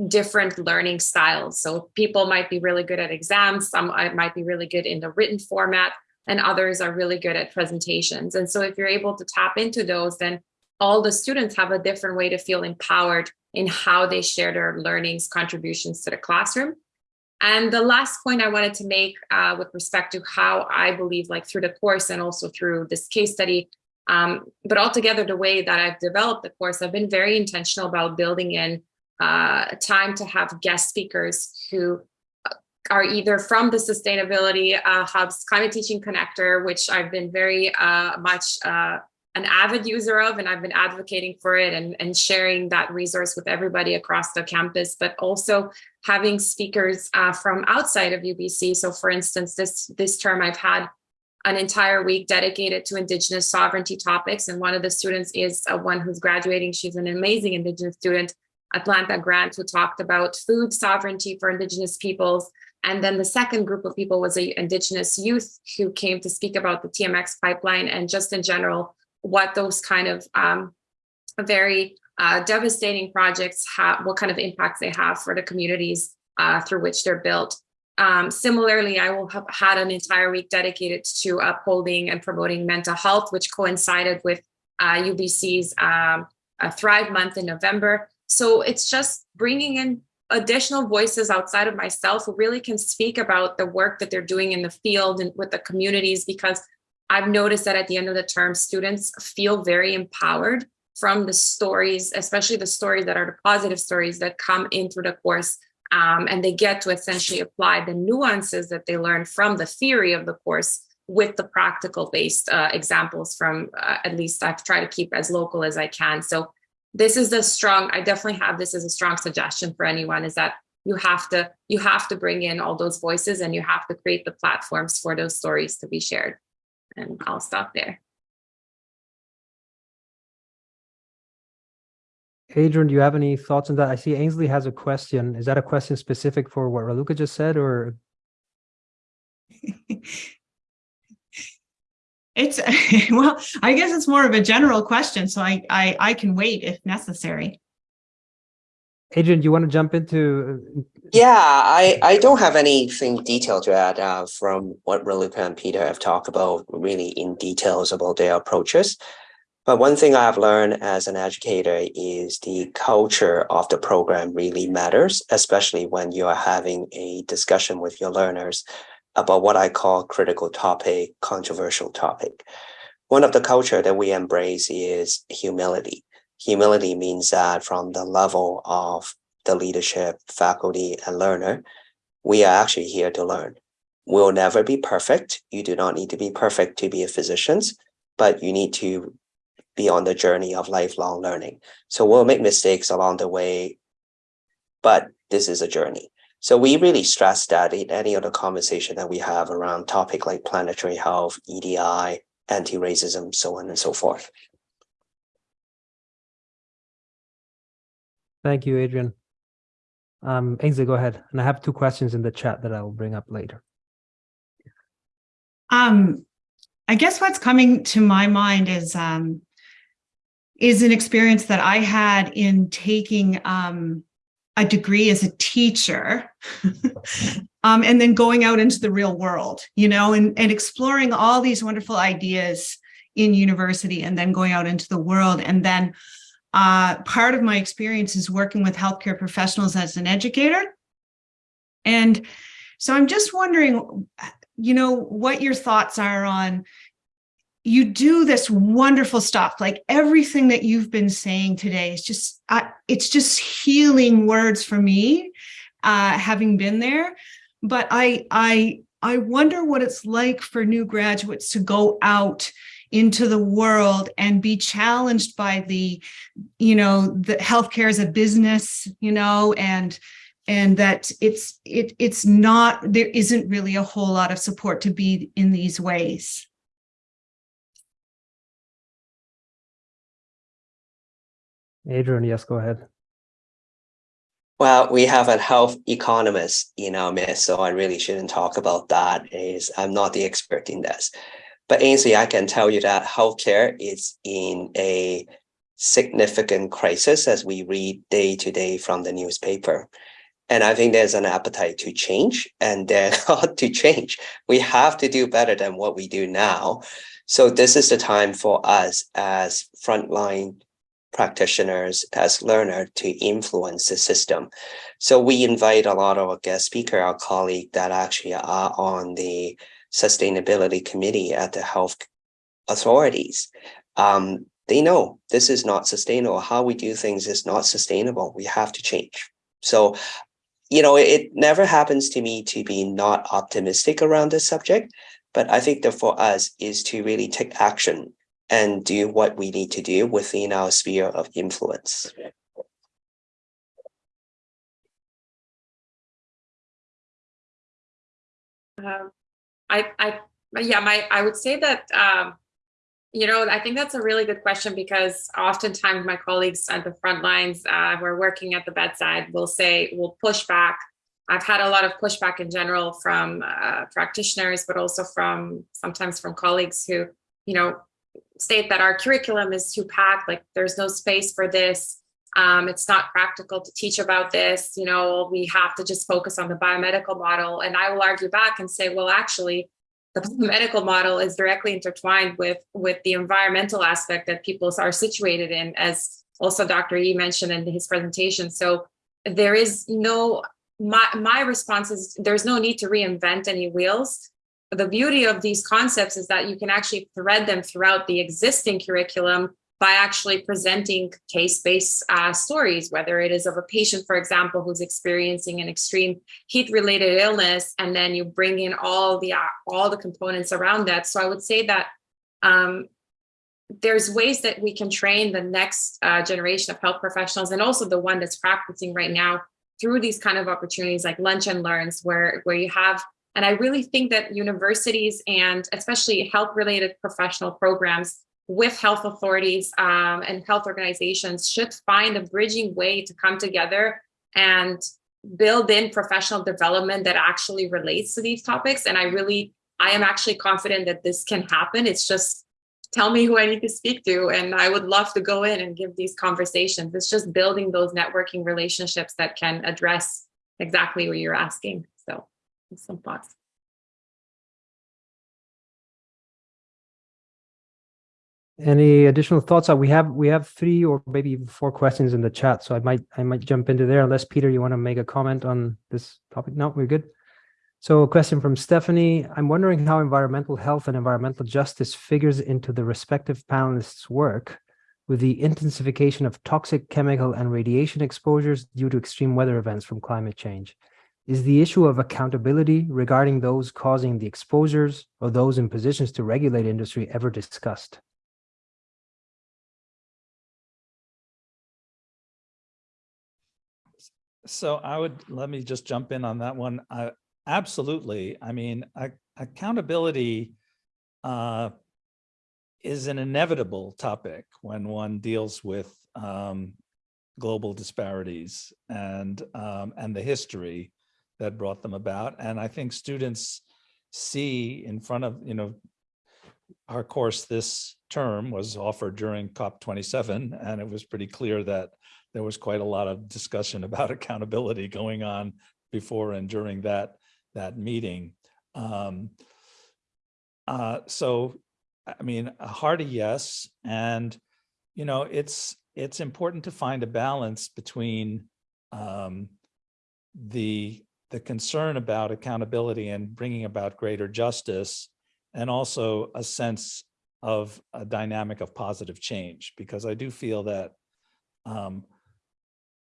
different learning styles. So people might be really good at exams, some might be really good in the written format, and others are really good at presentations. And so if you're able to tap into those, then all the students have a different way to feel empowered in how they share their learnings, contributions to the classroom. And the last point I wanted to make uh, with respect to how I believe like through the course and also through this case study, um, but altogether the way that I've developed the course, I've been very intentional about building in uh, time to have guest speakers who are either from the Sustainability uh, Hub's Climate Teaching Connector, which I've been very uh, much uh, an avid user of, and I've been advocating for it and, and sharing that resource with everybody across the campus, but also having speakers uh, from outside of UBC. So for instance, this, this term I've had an entire week dedicated to Indigenous sovereignty topics. And one of the students is uh, one who's graduating. She's an amazing Indigenous student, Atlanta Grant, who talked about food sovereignty for Indigenous peoples and then the second group of people was a indigenous youth who came to speak about the TMX pipeline and just in general, what those kind of um, very uh, devastating projects have, what kind of impacts they have for the communities uh, through which they're built. Um, similarly, I will have had an entire week dedicated to upholding and promoting mental health, which coincided with uh, UBC's um, Thrive Month in November. So it's just bringing in additional voices outside of myself who really can speak about the work that they're doing in the field and with the communities because I've noticed that at the end of the term, students feel very empowered from the stories, especially the stories that are the positive stories that come in through the course. Um, and they get to essentially apply the nuances that they learn from the theory of the course with the practical based uh, examples from uh, at least I've tried to keep as local as I can. So this is a strong, I definitely have this as a strong suggestion for anyone is that you have to you have to bring in all those voices and you have to create the platforms for those stories to be shared. And I'll stop there. Adrian, do you have any thoughts on that? I see Ainsley has a question. Is that a question specific for what Raluca just said or? (laughs) It's (laughs) well, I guess it's more of a general question, so I I, I can wait if necessary. Adrian, do you want to jump into? Yeah, I, I don't have anything detailed to add uh, from what Raluca and Peter have talked about really in details about their approaches. But one thing I've learned as an educator is the culture of the program really matters, especially when you are having a discussion with your learners about what I call critical topic, controversial topic. One of the culture that we embrace is humility. Humility means that from the level of the leadership, faculty, and learner, we are actually here to learn. We'll never be perfect. You do not need to be perfect to be a physician, but you need to be on the journey of lifelong learning. So we'll make mistakes along the way, but this is a journey. So we really stress that in any other conversation that we have around topic like planetary health, EDI, anti-racism, so on and so forth. Thank you, Adrian. Um, Ainsley, go ahead. And I have two questions in the chat that I will bring up later. Um, I guess what's coming to my mind is um, is an experience that I had in taking um, a degree as a teacher (laughs) um, and then going out into the real world, you know, and, and exploring all these wonderful ideas in university and then going out into the world. And then uh, part of my experience is working with healthcare professionals as an educator. And so I'm just wondering, you know, what your thoughts are on you do this wonderful stuff like everything that you've been saying today is just uh, it's just healing words for me uh, having been there but i i i wonder what it's like for new graduates to go out into the world and be challenged by the you know the healthcare as a business you know and and that it's it it's not there isn't really a whole lot of support to be in these ways Adrian, yes, go ahead. Well, we have a health economist in our midst, so I really shouldn't talk about that. Is I'm not the expert in this. But Ainsley, I can tell you that healthcare is in a significant crisis as we read day to day from the newspaper. And I think there's an appetite to change and then (laughs) to change. We have to do better than what we do now. So this is the time for us as frontline practitioners as learner to influence the system. So we invite a lot of our guest speaker, our colleague that actually are on the sustainability committee at the health authorities. Um, they know this is not sustainable. How we do things is not sustainable. We have to change. So, you know, it never happens to me to be not optimistic around this subject, but I think that for us is to really take action and do what we need to do within our sphere of influence. Um, I, I, yeah, my, I would say that, um, you know, I think that's a really good question because oftentimes my colleagues at the front lines uh, who are working at the bedside will say, will push back. I've had a lot of pushback in general from uh, practitioners, but also from sometimes from colleagues who, you know, state that our curriculum is too packed, like there's no space for this. Um, it's not practical to teach about this, you know, we have to just focus on the biomedical model. And I will argue back and say, well, actually, the (laughs) medical model is directly intertwined with, with the environmental aspect that people are situated in, as also Dr. Yee mentioned in his presentation. So there is no, my, my response is there's no need to reinvent any wheels the beauty of these concepts is that you can actually thread them throughout the existing curriculum by actually presenting case-based uh, stories, whether it is of a patient, for example, who's experiencing an extreme heat-related illness, and then you bring in all the uh, all the components around that. So I would say that um, there's ways that we can train the next uh, generation of health professionals, and also the one that's practicing right now through these kind of opportunities like lunch and learns, where where you have and I really think that universities and especially health related professional programs with health authorities um, and health organizations should find a bridging way to come together and build in professional development that actually relates to these topics. And I really, I am actually confident that this can happen. It's just tell me who I need to speak to. And I would love to go in and give these conversations. It's just building those networking relationships that can address exactly what you're asking So some thoughts. Any additional thoughts? Uh, We have we have three or maybe even four questions in the chat, so I might I might jump into there unless Peter, you want to make a comment on this topic? No, we're good. So a question from Stephanie. I'm wondering how environmental health and environmental justice figures into the respective panelists' work with the intensification of toxic chemical and radiation exposures due to extreme weather events from climate change. Is the issue of accountability regarding those causing the exposures or those in positions to regulate industry ever discussed? So I would, let me just jump in on that one. Uh, absolutely. I mean, ac- accountability uh, is an inevitable topic when one deals with um, global disparities and um, and the history that brought them about. And I think students see in front of, you know, our course this term was offered during COP27, and it was pretty clear that there was quite a lot of discussion (laughs) about accountability going on before and during that that meeting. Um, uh, so, I mean, a hearty yes, and you know, it's it's important to find a balance between um, the the concern about accountability and bringing about greater justice, and also a sense of a dynamic of positive change, because I do feel that um,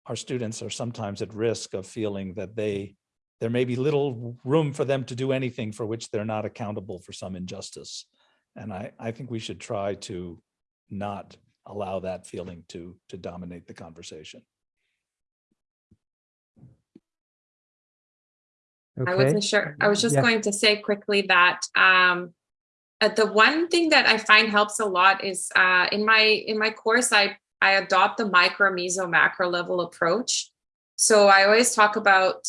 our students are sometimes at risk of feeling that they there may be little room for them to do anything for which they're not accountable for some injustice. And I, I think we should try to not allow that feeling to, to dominate the conversation. I Okay, wasn't sure. I was just Yeah. going to say quickly that um, uh, the one thing that I find helps a lot is uh, in my in my course, I I adopt the micro, meso, macro level approach. So I always talk about,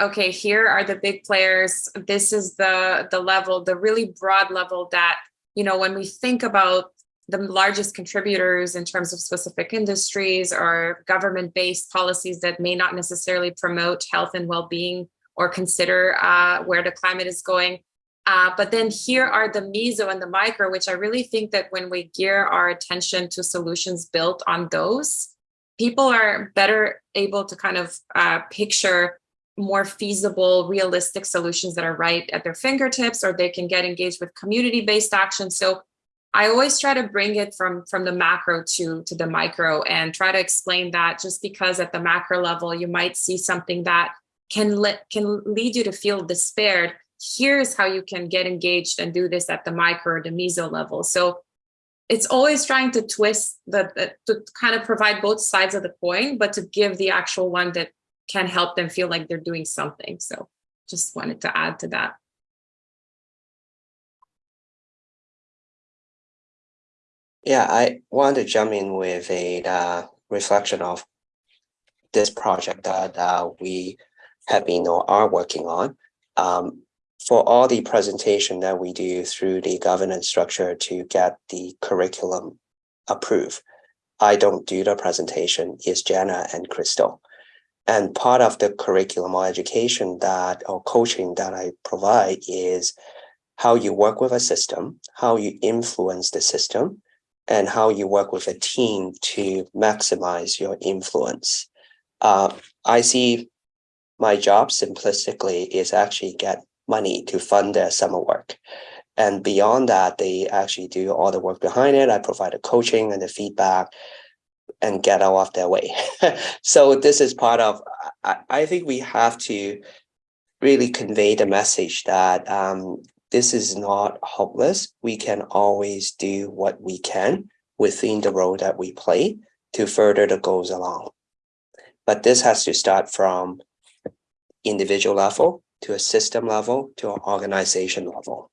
okay, here are the big players. This is the the level, the really broad level that you know when we think about the largest contributors in terms of specific industries or government-based policies that may not necessarily promote health and well-being or consider uh, where the climate is going. Uh, but then here are the meso and the micro, which I really think that when we gear our attention to solutions built on those, people are better able to kind of uh, picture more feasible, realistic solutions that are right at their fingertips, or they can get engaged with community-based action. So I always try to bring it from from the macro to to the micro and try to explain that just because at the macro level you might see something that can let can lead you to feel despaired here's how you can get engaged and do this at the micro or the meso level. So it's always trying to twist the, the to kind of provide both sides of the coin but to give the actual one that can help them feel like they're doing something. So just wanted to add to that. Yeah, I want to jump in with a uh, reflection of this project that uh, we have been or are working on. Um, for all the presentation that we do through the governance structure to get the curriculum approved, I don't do the presentation, it's Jenna and Crystal. And part of the curriculum or education that or coaching that I provide is how you work with a system, how you influence the system, and how you work with a team to maximize your influence. Uh, I see my job simplistically is actually get money to fund their summer work. And beyond that, they actually do all the work behind it. I provide the coaching and the feedback and get out of their way. (laughs) so this is part of, I, I think we have to really convey the message that um, this is not hopeless. We can always do what we can within the role that we play to further the goals along. But this has to start from individual level to a system level to an organization level.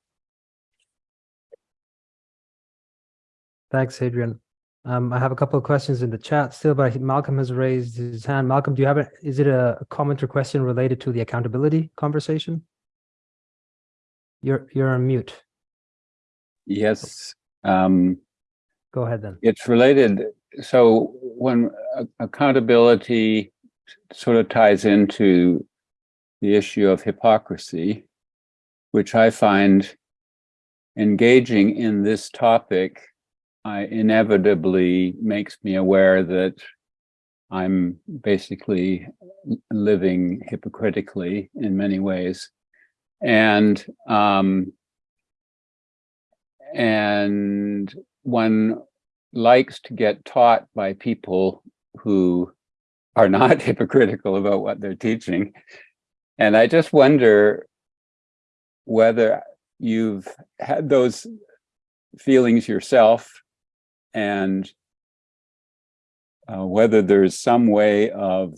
thanks, Adrian. Um, I have a couple of questions in the chat still, but Malcolm has raised his hand. Malcolm, do you have a, is it a comment or question related to the accountability conversation? You're, you're on mute. Yes, um, Go ahead then. it's related. So when uh, accountability sort of ties into the issue of hypocrisy, which I find engaging in this topic, I inevitably makes me aware that I'm basically living hypocritically in many ways. And um, and one likes to get taught by people who are not (laughs) hypocritical about what they're teaching. And I just wonder whether you've had those feelings yourself and uh, whether there's some way of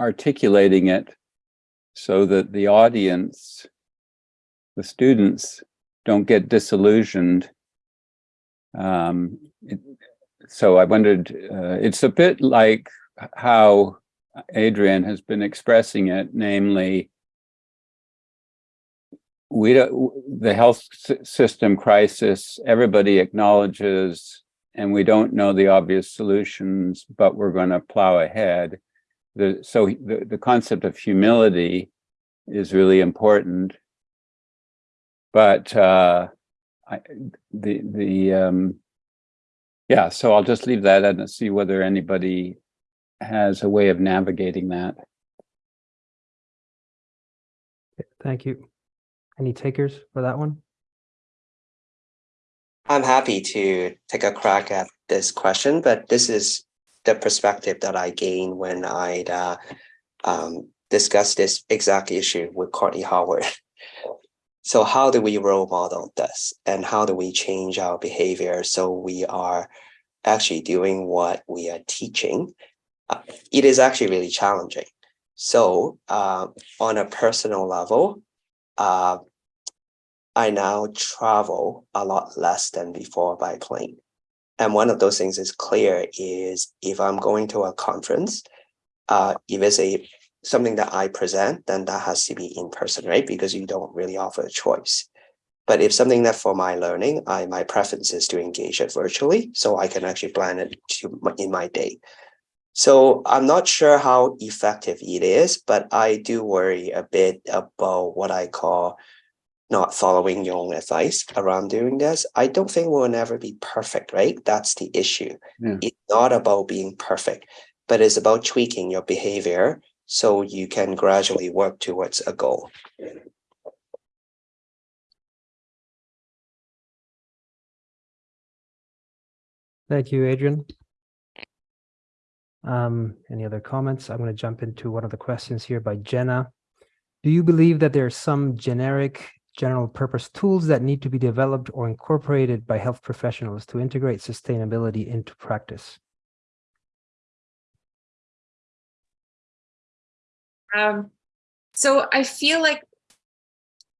articulating it so that the audience, the students don't get disillusioned. Um, it- so I wondered, uh, it's a bit like how Adrian has been expressing it, namely, we don't, the health system crisis, everybody acknowledges, and we don't know the obvious solutions, but we're going to plow ahead. The, so the, the concept of humility is really important. But uh, I, the, the, um, yeah, so I'll just leave that and see whether anybody has a way of navigating that. Thank you. Any takers for that one? I'm happy to take a crack at this question, but this is the perspective that I gained when I uh, um, discussed this exact issue with Courtney Howard. (laughs) So how do we role model this and how do we change our behavior so we are actually doing what we are teaching? It is actually really challenging. So uh, on a personal level, uh, I now travel a lot less than before by plane. And one of those things is clear is if I'm going to a conference, uh, if it's a something that I present, then that has to be in person, right? Because you don't really offer a choice. But if something that for my learning, I my preference is to engage it virtually, so I can actually plan it to in my day. So I'm not sure how effective it is, but I do worry a bit about what I call not following your own advice around doing this. I don't think we'll never be perfect, right? That's the issue. Yeah. It's not about being perfect, but it's about tweaking your behavior so you can gradually work towards a goal. Thank you, Adrian. Um, any other comments? I'm going to jump into one of the questions here by Jenna. Do you believe that there are some generic general purpose tools that need to be developed or incorporated by health professionals to integrate sustainability into practice? Um, so I feel like,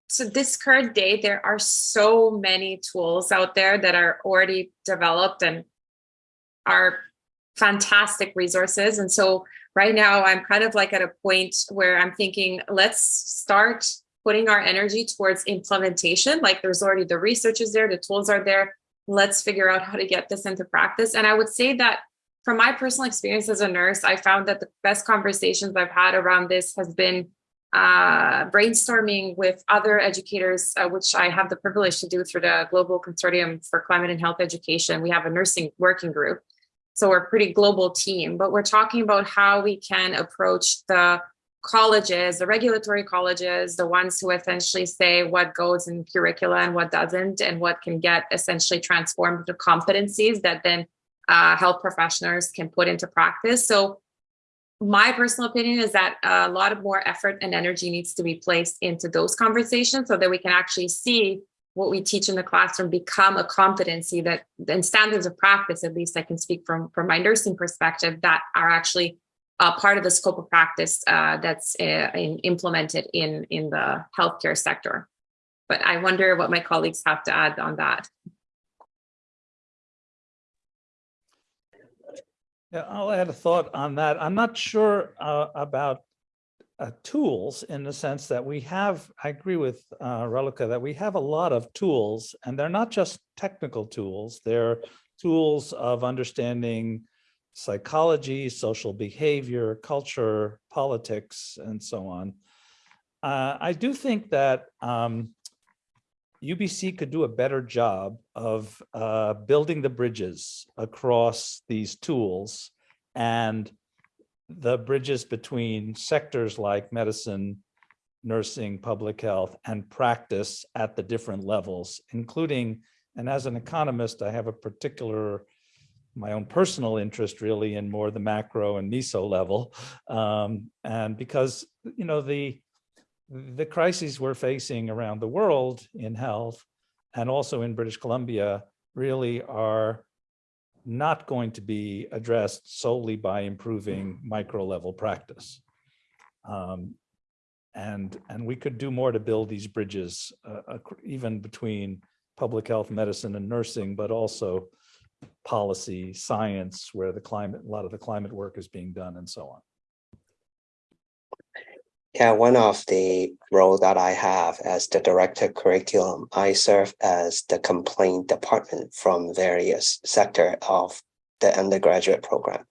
so this current day, there are so many tools out there that are already developed and are fantastic resources. And so right now I'm kind of like at a point where I'm thinking, let's start putting our energy towards implementation. Like there's already the research is there, the tools are there. Let's figure out how to get this into practice. And I would say that from my personal experience as a nurse, I found that the best conversations I've had around this has been uh, brainstorming with other educators, uh, which I have the privilege to do through the Global Consortium for Climate and Health Education. We have a nursing working group. So we're a pretty global team, but we're talking about how we can approach the colleges, the regulatory colleges, the ones who essentially say what goes in curricula and what doesn't, and what can get essentially transformed to competencies that then uh, health professionals can put into practice. So my personal opinion is that a lot of more effort and energy needs to be placed into those conversations so that we can actually see what we teach in the classroom become a competency that and standards of practice, at least I can speak from, from my nursing perspective, that are actually uh, part of the scope of practice uh, that's uh, in, implemented in, in the healthcare sector. But I wonder what my colleagues have to add on that. Yeah, I'll add a thought on that. I'm not sure uh, about uh, tools in the sense that we have, I agree with uh, Raluca, that we have a lot of tools and they're not just technical tools. They're tools of understanding psychology, social behavior, culture, politics, and so on. Uh, I do think that um, UBC could do a better job of uh, building the bridges across these tools and the bridges between sectors like medicine, nursing, public health, and practice at the different levels, including, and as an economist, I have a particular, my own personal interest really in more the macro and meso level. Um, and because, you know, the, the crises we're facing around the world in health and also in British Columbia really are not going to be addressed solely by improving micro level practice. Um, and, and we could do more to build these bridges, uh, even between public health, medicine and nursing, but also policy, science, where the climate, a lot of the climate work is being done and so on. Yeah, one of the role that I have as the director curriculum, I serve as the complaint department from various sector of the undergraduate program.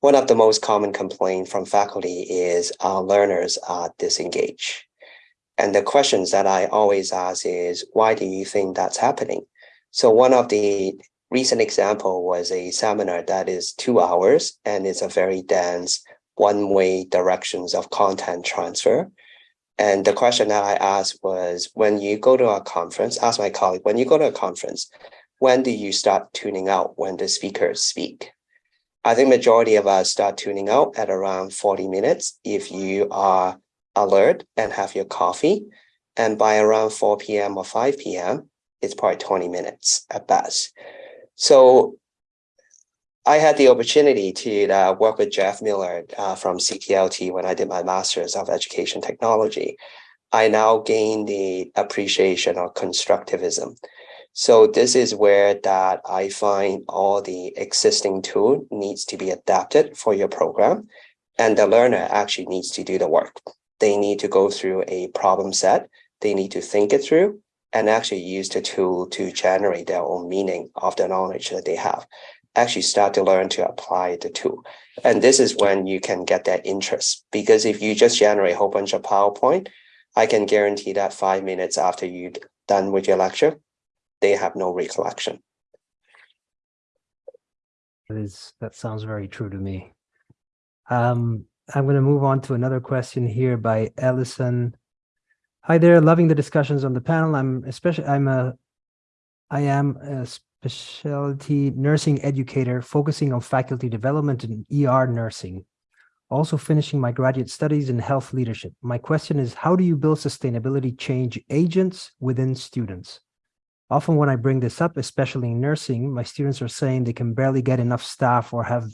One of the most common complaint from faculty is our learners are disengaged. And the questions that I always ask is, why do you think that's happening? So one of the recent example was a seminar that is two hours and it's a very dense one-way directions of content transfer. And the question that I asked was, when you go to a conference, ask my colleague, when you go to a conference, when do you start tuning out when the speakers speak? I think majority of us start tuning out at around 40 minutes if you are alert and have your coffee. And by around 4 p.m. or 5 p.m., it's probably 20 minutes at best. So I had the opportunity to uh, work with Jeff Miller uh, from CTLT when I did my Master's of Education Technology. I now gain the appreciation of constructivism. So this is where that I find all the existing tool needs to be adapted for your program. And the learner actually needs to do the work. They need to go through a problem set. They need to think it through and actually use the tool to generate their own meaning of the knowledge that they have actually start to learn to apply the tool. And this is when you can get that interest. Because if you just generate a whole bunch of PowerPoint, I can guarantee that five minutes after you're done with your lecture, they have no recollection. That is, that sounds very true to me. Um, I'm going to move on to another question here by Ellison. Hi there, loving the discussions on the panel. I'm especially, I'm a, I am a specialty nursing educator focusing on faculty development in ER nursing. Also finishing my graduate studies in health leadership. My question is, how do you build sustainability change agents within students? Often when I bring this up, especially in nursing, my students are saying they can barely get enough staff or have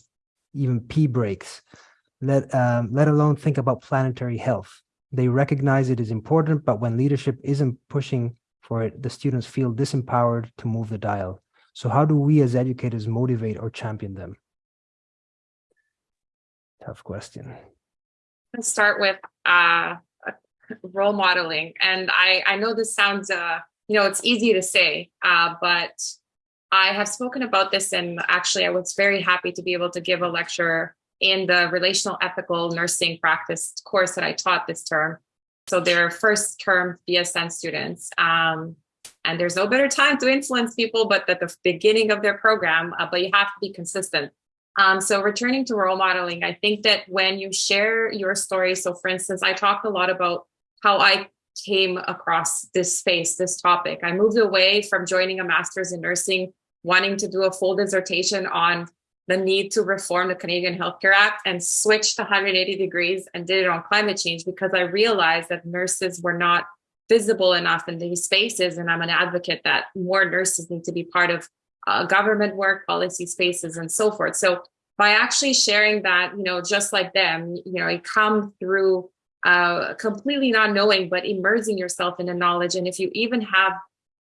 even pee breaks, let, um, let alone think about planetary health. They recognize it is important, but when leadership isn't pushing for it, the students feel disempowered to move the dial. So how do we as educators motivate or champion them? Tough question. Let's start with uh, role modeling. And I, I know this sounds, uh, you know, it's easy to say, uh, but I have spoken about this and actually I was very happy to be able to give a lecture in the relational ethical nursing practice course that I taught this term. So they're first term BSN students. Um, and there's no better time to influence people but at the beginning of their program, uh, but you have to be consistent. Um, so returning to role modeling, I think that when you share your story, so for instance, I talked a lot about how I came across this space, this topic. I moved away from joining a master's in nursing, wanting to do a full dissertation on the need to reform the Canadian Healthcare Act and switched 180 degrees and did it on climate change because I realized that nurses were not visible enough in these spaces. And I'm an advocate that more nurses need to be part of uh, government work, policy spaces, and so forth. So by actually sharing that, you know, just like them, you know, you come through uh, completely not knowing, but immersing yourself in the knowledge. And if you even have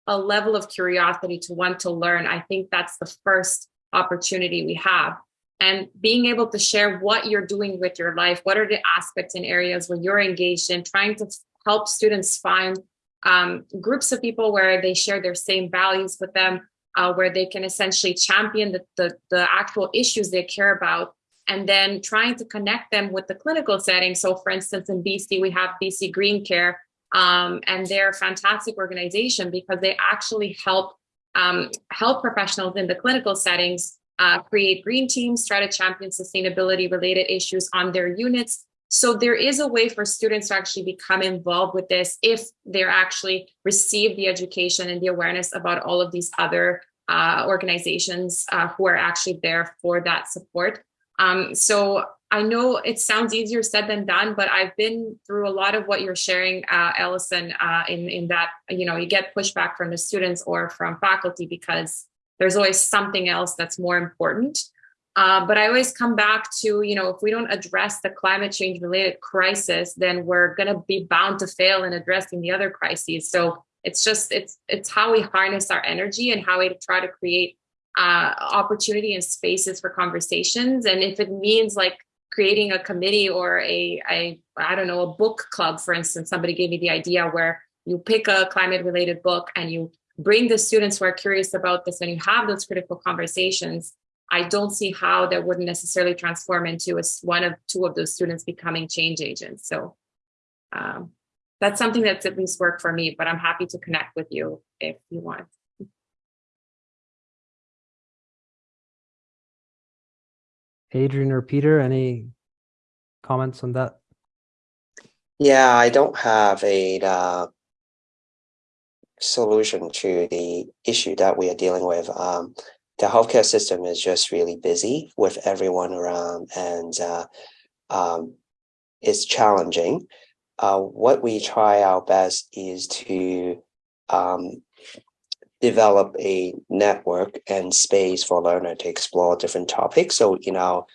a level of curiosity to want to learn, I think that's the first opportunity we have. And being able to share what you're doing with your life, what are the aspects and areas where you're engaged in, trying to help students find um, groups of people where they share their same values with them, uh, where they can essentially champion the, the, the actual issues they care about, and then trying to connect them with the clinical setting. So for instance, in BC, we have BC Green Care, um, and they're a fantastic organization because they actually help um, health professionals in the clinical settings uh, create green teams, try to champion sustainability related issues on their units, so there is a way for students to actually become involved with this if they're actually receive the education and the awareness about all of these other uh, organizations uh, who are actually there for that support. Um, so I know it sounds easier said than done, but I've been through a lot of what you're sharing, uh, uh, in, in that, you know, you get pushback from the students or from faculty because there's always something else that's more important. Uh, but I always come back to, you know, if we don't address the climate change related crisis, then we're going to be bound to fail in addressing the other crises. So it's just, it's, it's how we harness our energy and how we try to create uh, opportunity and spaces for conversations. And if it means like creating a committee or a, a, I don't know, a book club, for instance, somebody gave me the idea where you pick a climate related book and you bring the students who are curious about this and you have those critical conversations I don't see how that wouldn't necessarily transform into a, one of two of those students becoming change agents. So um, that's something that's at least worked for me, but I'm happy to connect with you if you want. Adrian or Peter, any comments on that? Yeah, I don't have a uh, solution to the issue that we are dealing with. Um, the healthcare system is just really busy with everyone around and uh, um, it's challenging. Uh, what we try our best is to um, develop a network and space for learner to explore different topics. So in our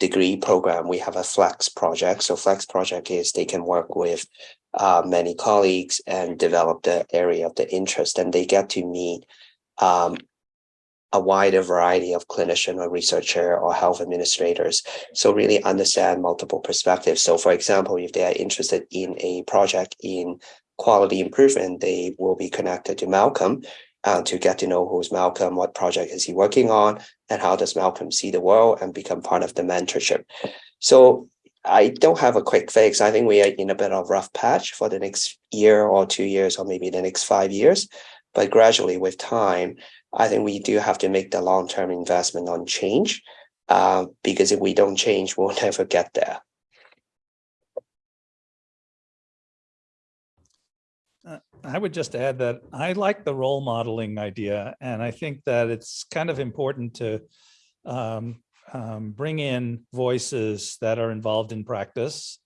degree program, we have a flex project. So flex project is they can work with uh, many colleagues and develop the area of the interest and they get to meet um, a wider variety of clinician or researcher or health administrators. So really understand multiple perspectives. So for example, if they are interested in a project in quality improvement, they will be connected to Malcolm uh, to get to know who's Malcolm, what project is he working on, and how does Malcolm see the world and become part of the mentorship. So I don't have a quick fix. I think we are in a bit of rough patch for the next year or two years, or maybe the next five years. But gradually with time, I think we do have to make the long-term investment on change uh, because if we don't change, we'll (laughs) never get there. Uh, I would just add that I like the role modeling idea, and I think that it's kind of important to um, um, bring in voices that are involved in practice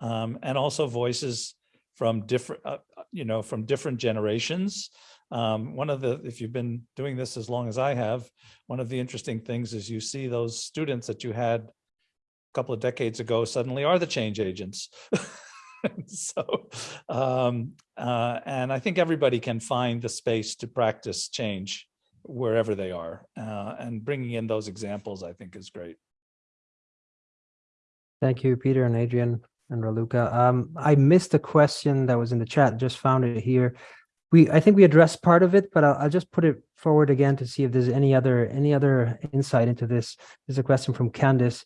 um, and also voices from different, uh, you know, from different generations um, one of the, if you've been doing this as long as I have, one of the interesting things is you see those students that you had a couple of decades ago suddenly are the change agents. (laughs) so, um, uh, and I think everybody can find the space to practice change wherever they are. Uh, and bringing in those examples, I think is great. Thank you, Peter and Adrian and Raluca. Um, I missed a question that was in the chat, just found it here we I think we addressed part of it, but I'll, I'll, just put it forward again to see if there's any other any other insight into this. There's a question from Candice.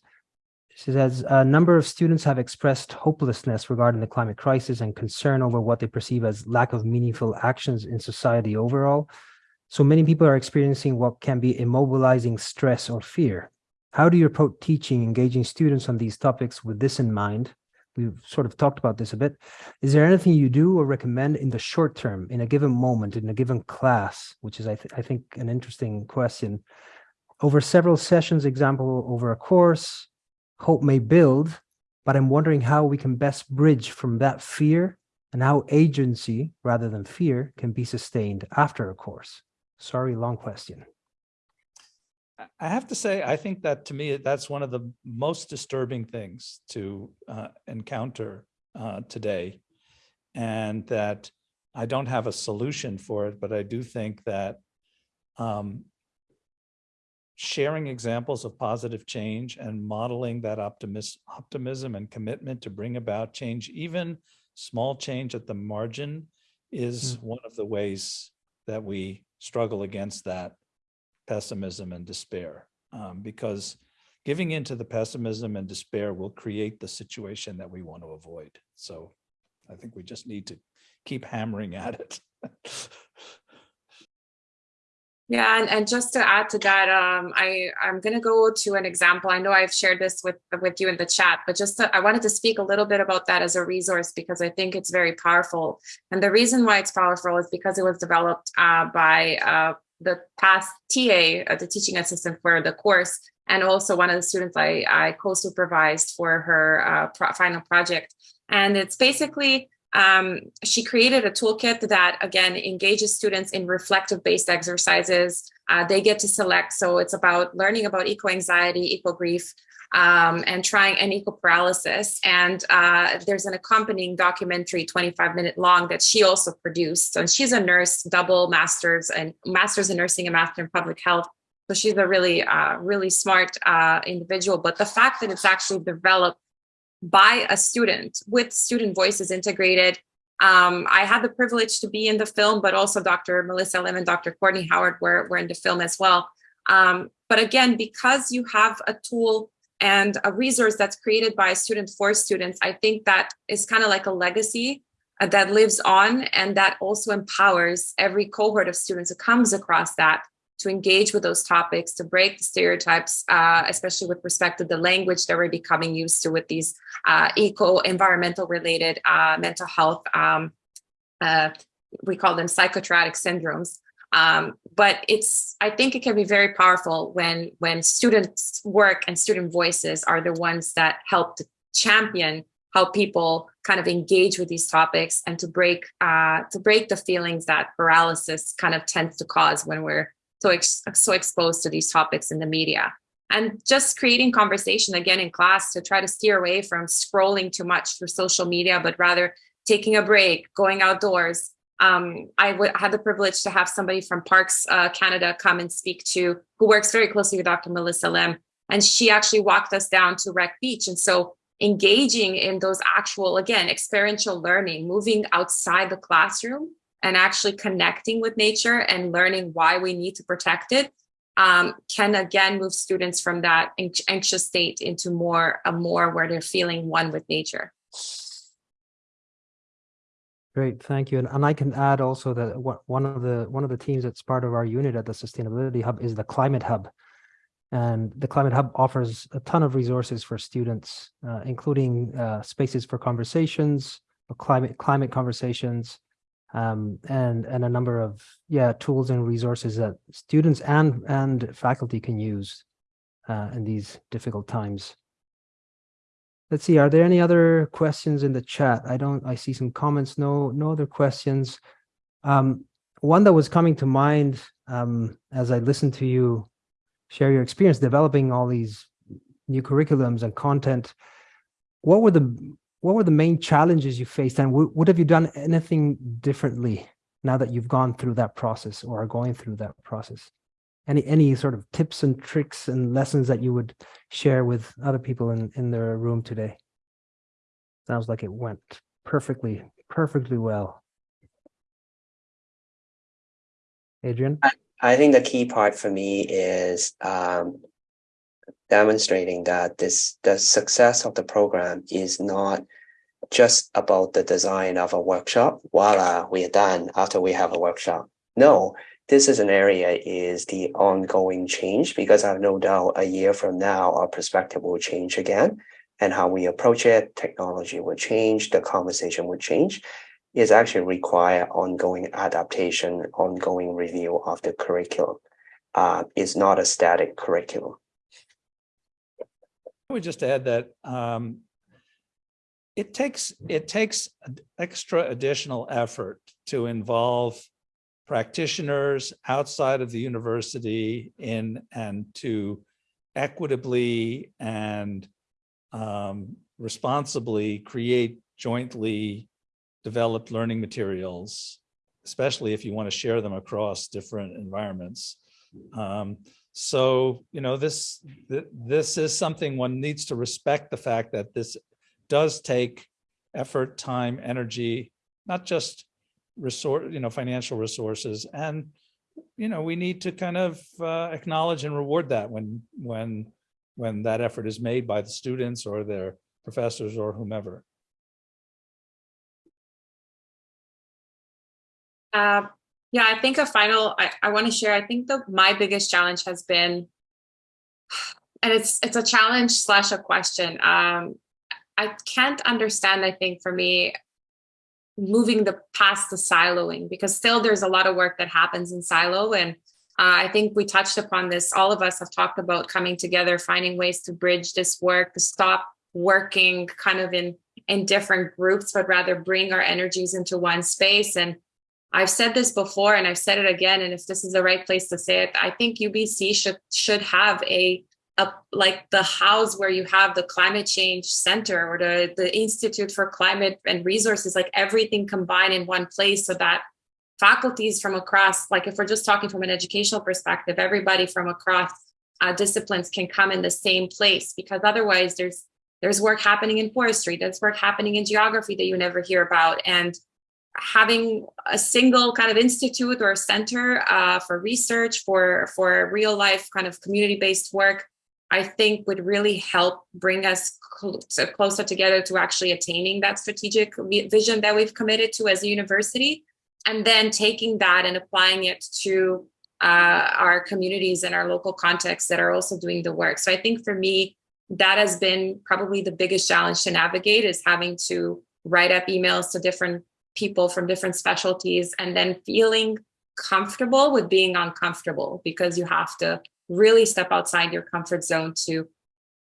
She says a number of students have expressed hopelessness regarding the climate crisis and concern over what they perceive as lack of meaningful actions in society overall. So many people are experiencing what can be immobilizing stress or fear. How do you approach teaching, engaging students on these topics with this in mind? We've sort of talked about this a bit. Is there anything you do or recommend in the short term, in a given moment, in a given class, which is, I, th I think, an interesting question. Over several sessions, example, over a course, hope may build, but I'm wondering how we can best bridge from that fear and how agency, rather than fear, can be sustained after a course. Sorry, long question. I have to say, I think that to me, that's one of the most disturbing things to uh, encounter uh, today. And that I don't have a solution for it, but I do think that um, sharing examples of positive change and modeling that optimis optimism and commitment to bring about change, even small change at the margin, is mm. one of the ways that we struggle against that pessimism and despair um, because giving into the pessimism and despair will create the situation that we want to avoid. So I think we just need to keep hammering at it. (laughs) Yeah, and, and just to add to that, um, I, I'm going to go to an example. I know I've shared this with, with you in the chat, but just to, I wanted to speak a little bit about that as a resource because I think it's very powerful. And the reason why it's powerful is because it was developed uh, by uh, the past TA, uh, the teaching assistant for the course, and also one of the students I, I co-supervised for her uh, pro final project. And it's basically Um, she created a toolkit that, again, engages students in reflective-based exercises. Uh, they get to select, so it's about learning about eco-anxiety, eco-grief, um, and trying an eco-paralysis. And uh, there's an accompanying documentary, 25 minute long, that she also produced. And she's a nurse, double masters and masters in nursing and master in public health. So she's a really, uh, really smart uh, individual. But the fact that it's actually developed by a student with student voices integrated. Um, I had the privilege to be in the film, but also Dr. Melissa Lem and Dr. Courtney Howard were, were in the film as well. Um, but again, because you have a tool and a resource that's created by a student for students, I think that is kind of like a legacy uh, that lives on and that also empowers every cohort of students who comes across that to engage with those topics, to break the stereotypes, uh, especially with respect to the language that we're becoming used to with these uh, eco-environmental related uh, mental health, um, uh, we call them psychotraumatic syndromes. Um, but it's, I think it can be very powerful when, when students work and student voices are the ones that help to champion how people kind of engage with these topics and to break uh, to break the feelings that paralysis kind of tends to cause when we're so ex so exposed to these topics in the media. And just creating conversation again in class to try to steer away from scrolling too much through social media but rather taking a break going outdoors um, I had the privilege to have somebody from Parks uh, Canada come and speak to who works very closely with Dr. Melissa Lem and she actually walked us down to Wreck Beach and so engaging in those actual again experiential learning moving outside the classroom and actually connecting with nature and learning why we need to protect it um, can again move students from that anxious state into more a more where they're feeling one with nature. Great, thank you. And, and I can add also that one of the one of the teams that's part of our unit at the Sustainability Hub is the Climate Hub. And the Climate Hub offers a ton of resources for students, uh, including uh, spaces for conversations, climate climate conversations, um, and and a number of yeah tools and resources that students and and faculty can use uh, in these difficult times. Let's see, are there any other questions in the chat? I don't, I see some comments, no, no other questions. Um, one that was coming to mind um, as I listened to you share your experience developing all these new curriculums and content, what were the what were the main challenges you faced and would have you done anything differently now that you've gone through that process or are going through that process? Any any sort of tips and tricks and lessons that you would share with other people in, in their room today? Sounds like it went perfectly, perfectly well. Adrian? I, I think the key part for me is um, demonstrating that this the success of the program is not just about the design of a workshop. Voila, we are done after we have a workshop. No, this is an area is the ongoing change because I have no doubt a year from now our perspective will change again and how we approach it, technology will change, the conversation will change. Is actually require ongoing adaptation, ongoing review of the curriculum. Uh, it's not a static curriculum. I would just add that um, it takes it takes extra additional effort to involve practitioners outside of the university in and to equitably and um, responsibly create jointly developed learning materials, especially if you want to share them across different environments. Um, so, you know, this, th this is something one needs to respect the fact that this does take effort, time, energy, not just resource, you know, financial resources. And, you know, we need to kind of uh, acknowledge and reward that when, when, when that effort is made by the students or their professors or whomever. Uh, yeah, I think a final, I, I want to share, I think the my biggest challenge has been, and it's it's a challenge slash a question. Um, I can't understand, I think for me, moving the past the siloing because still there's a lot of work that happens in silo and uh, I think we touched upon this. All of us have talked about coming together, finding ways to bridge this work, to stop working kind of in in different groups, but rather bring our energies into one space. And I've said this before and I've said it again, and if this is the right place to say it, I think UBC should should have a, like the house where you have the climate change center or the, the Institute for Climate and Resources, like everything combined in one place so that faculties from across, like if we're just talking from an educational perspective, everybody from across uh, disciplines can come in the same place because otherwise there's there's work happening in forestry, there's work happening in geography that you never hear about. And having a single kind of institute or center uh, for research, for, for real life kind of community-based work, I think would really help bring us cl closer together to actually attaining that strategic vision that we've committed to as a university. And then taking that and applying it to uh, our communities and our local contexts that are also doing the work. So I think for me, that has been probably the biggest challenge to navigate is having to write up emails to different people from different specialties and then feeling comfortable with being uncomfortable because you have to really step outside your comfort zone to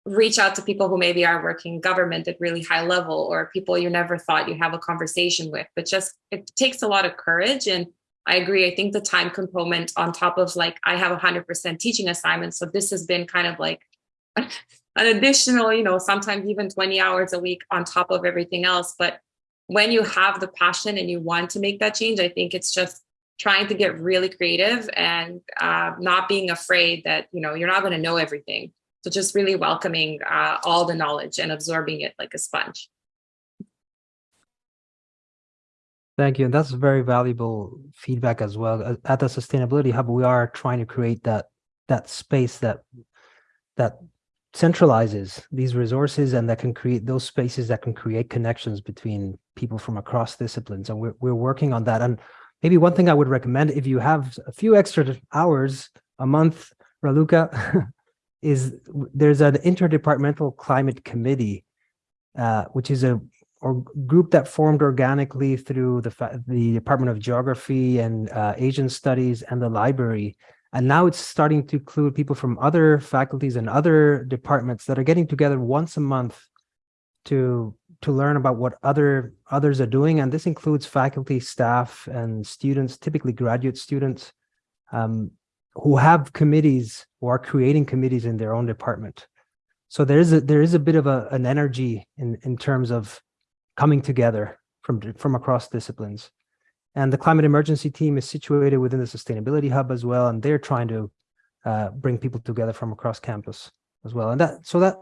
reach out to people who maybe are working in government at really high level or people you never thought you have a conversation with but just it takes a lot of courage and I agree. I think the time component on top of like I have 100% teaching assignments. So this has been kind of like an additional, you know, sometimes even 20 hours a week on top of everything else. But when you have the passion and you want to make that change, I think it's just trying to get really creative and uh, not being afraid that, you know, you're not going to know everything. So just really welcoming uh, all the knowledge and absorbing it like a sponge. Thank you. And that's very valuable feedback as well. At the Sustainability Hub, we are trying to create that that space that that centralizes these resources and that can create those spaces that can create connections between people from across disciplines. And we're, we're working on that. And maybe one thing I would recommend if you have a few extra hours a month, Raluca, (laughs) is there's an interdepartmental climate committee, uh, which is a or group that formed organically through the the Department of Geography and uh, Asian Studies and the library. And now it's starting to include people from other faculties and other departments that are getting together once a month to to learn about what other others are doing. And this includes faculty, staff, and students, typically graduate students, um, who have committees or are creating committees in their own department. So there is a there is a bit of a, an energy in in terms of coming together from, from across disciplines. And the climate emergency team is situated within the sustainability hub as well, and they're trying to uh, bring people together from across campus as well. And that so that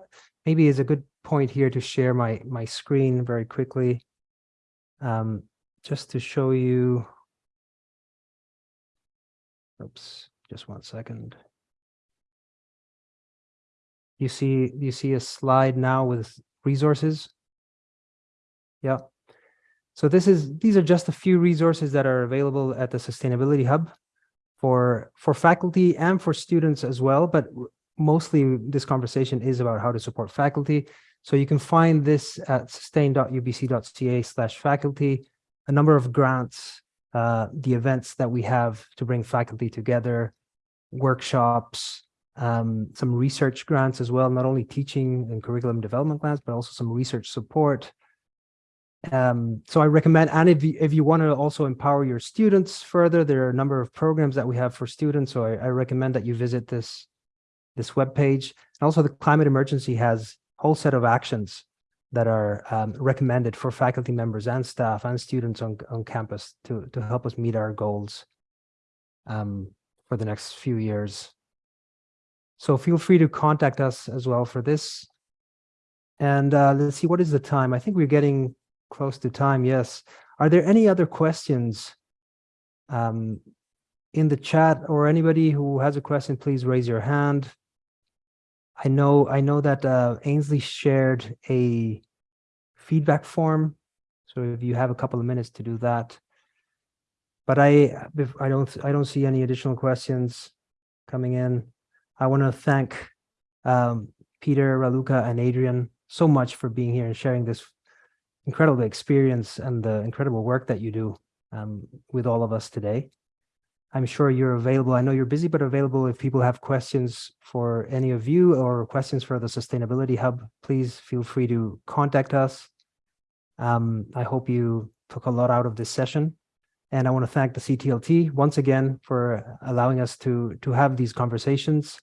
maybe is a good point here to share my my screen very quickly, um, just to show you. Oops, just one second. You see, you see a slide now with resources. Yeah. So this is these are just a few resources that are available at the Sustainability Hub for for faculty and for students as well. But mostly this conversation is about how to support faculty. So you can find this at sustain.ubc.ca slash faculty, a number of grants, uh, the events that we have to bring faculty together, workshops, um, some research grants as well, not only teaching and curriculum development grants, but also some research support, um, so I recommend, and if you, if you want to also empower your students further, there are a number of programs that we have for students. So I, I recommend that you visit this, this webpage. And also the climate emergency has whole set of actions that are um, recommended for faculty members and staff and students on, on campus to, to help us meet our goals um, for the next few years. So feel free to contact us as well for this. And uh, let's see, what is the time? I think we're getting close to time, yes. Are there any other questions um, in the chat or anybody who has a question, please raise your hand. I know I know that uh, Ainsley shared a feedback form. So if you have a couple of minutes to do that. But I I don't I don't see any additional questions coming in. I want to thank um, Peter, Raluca, and Adrian so much for being here and sharing this incredible experience and the incredible work that you do um, with all of us today. I'm sure you're available. I know you're busy, but available if people have questions for any of you or questions for the Sustainability Hub, please feel free to contact us. Um, I hope you took a lot out of this session. And I want to thank the CTLT once again for allowing us to, to have these conversations.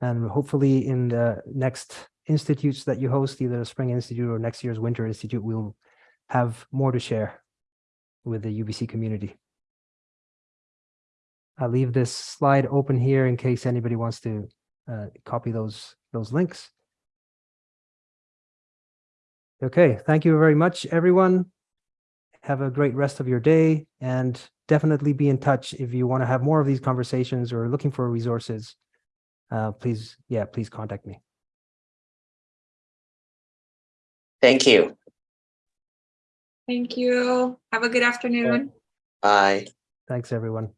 And hopefully in the next institutes that you host, either the Spring Institute or next year's Winter Institute, we'll have more to share with the UBC community. I'll leave this slide open here in case anybody wants to uh, copy those, those links. Okay, thank you very much, everyone. Have a great rest of your day and definitely be in touch if you want to have more of these conversations or looking for resources. Uh, please, yeah, please contact me. Thank you. Thank you. Have a good afternoon. Bye. Thanks, everyone.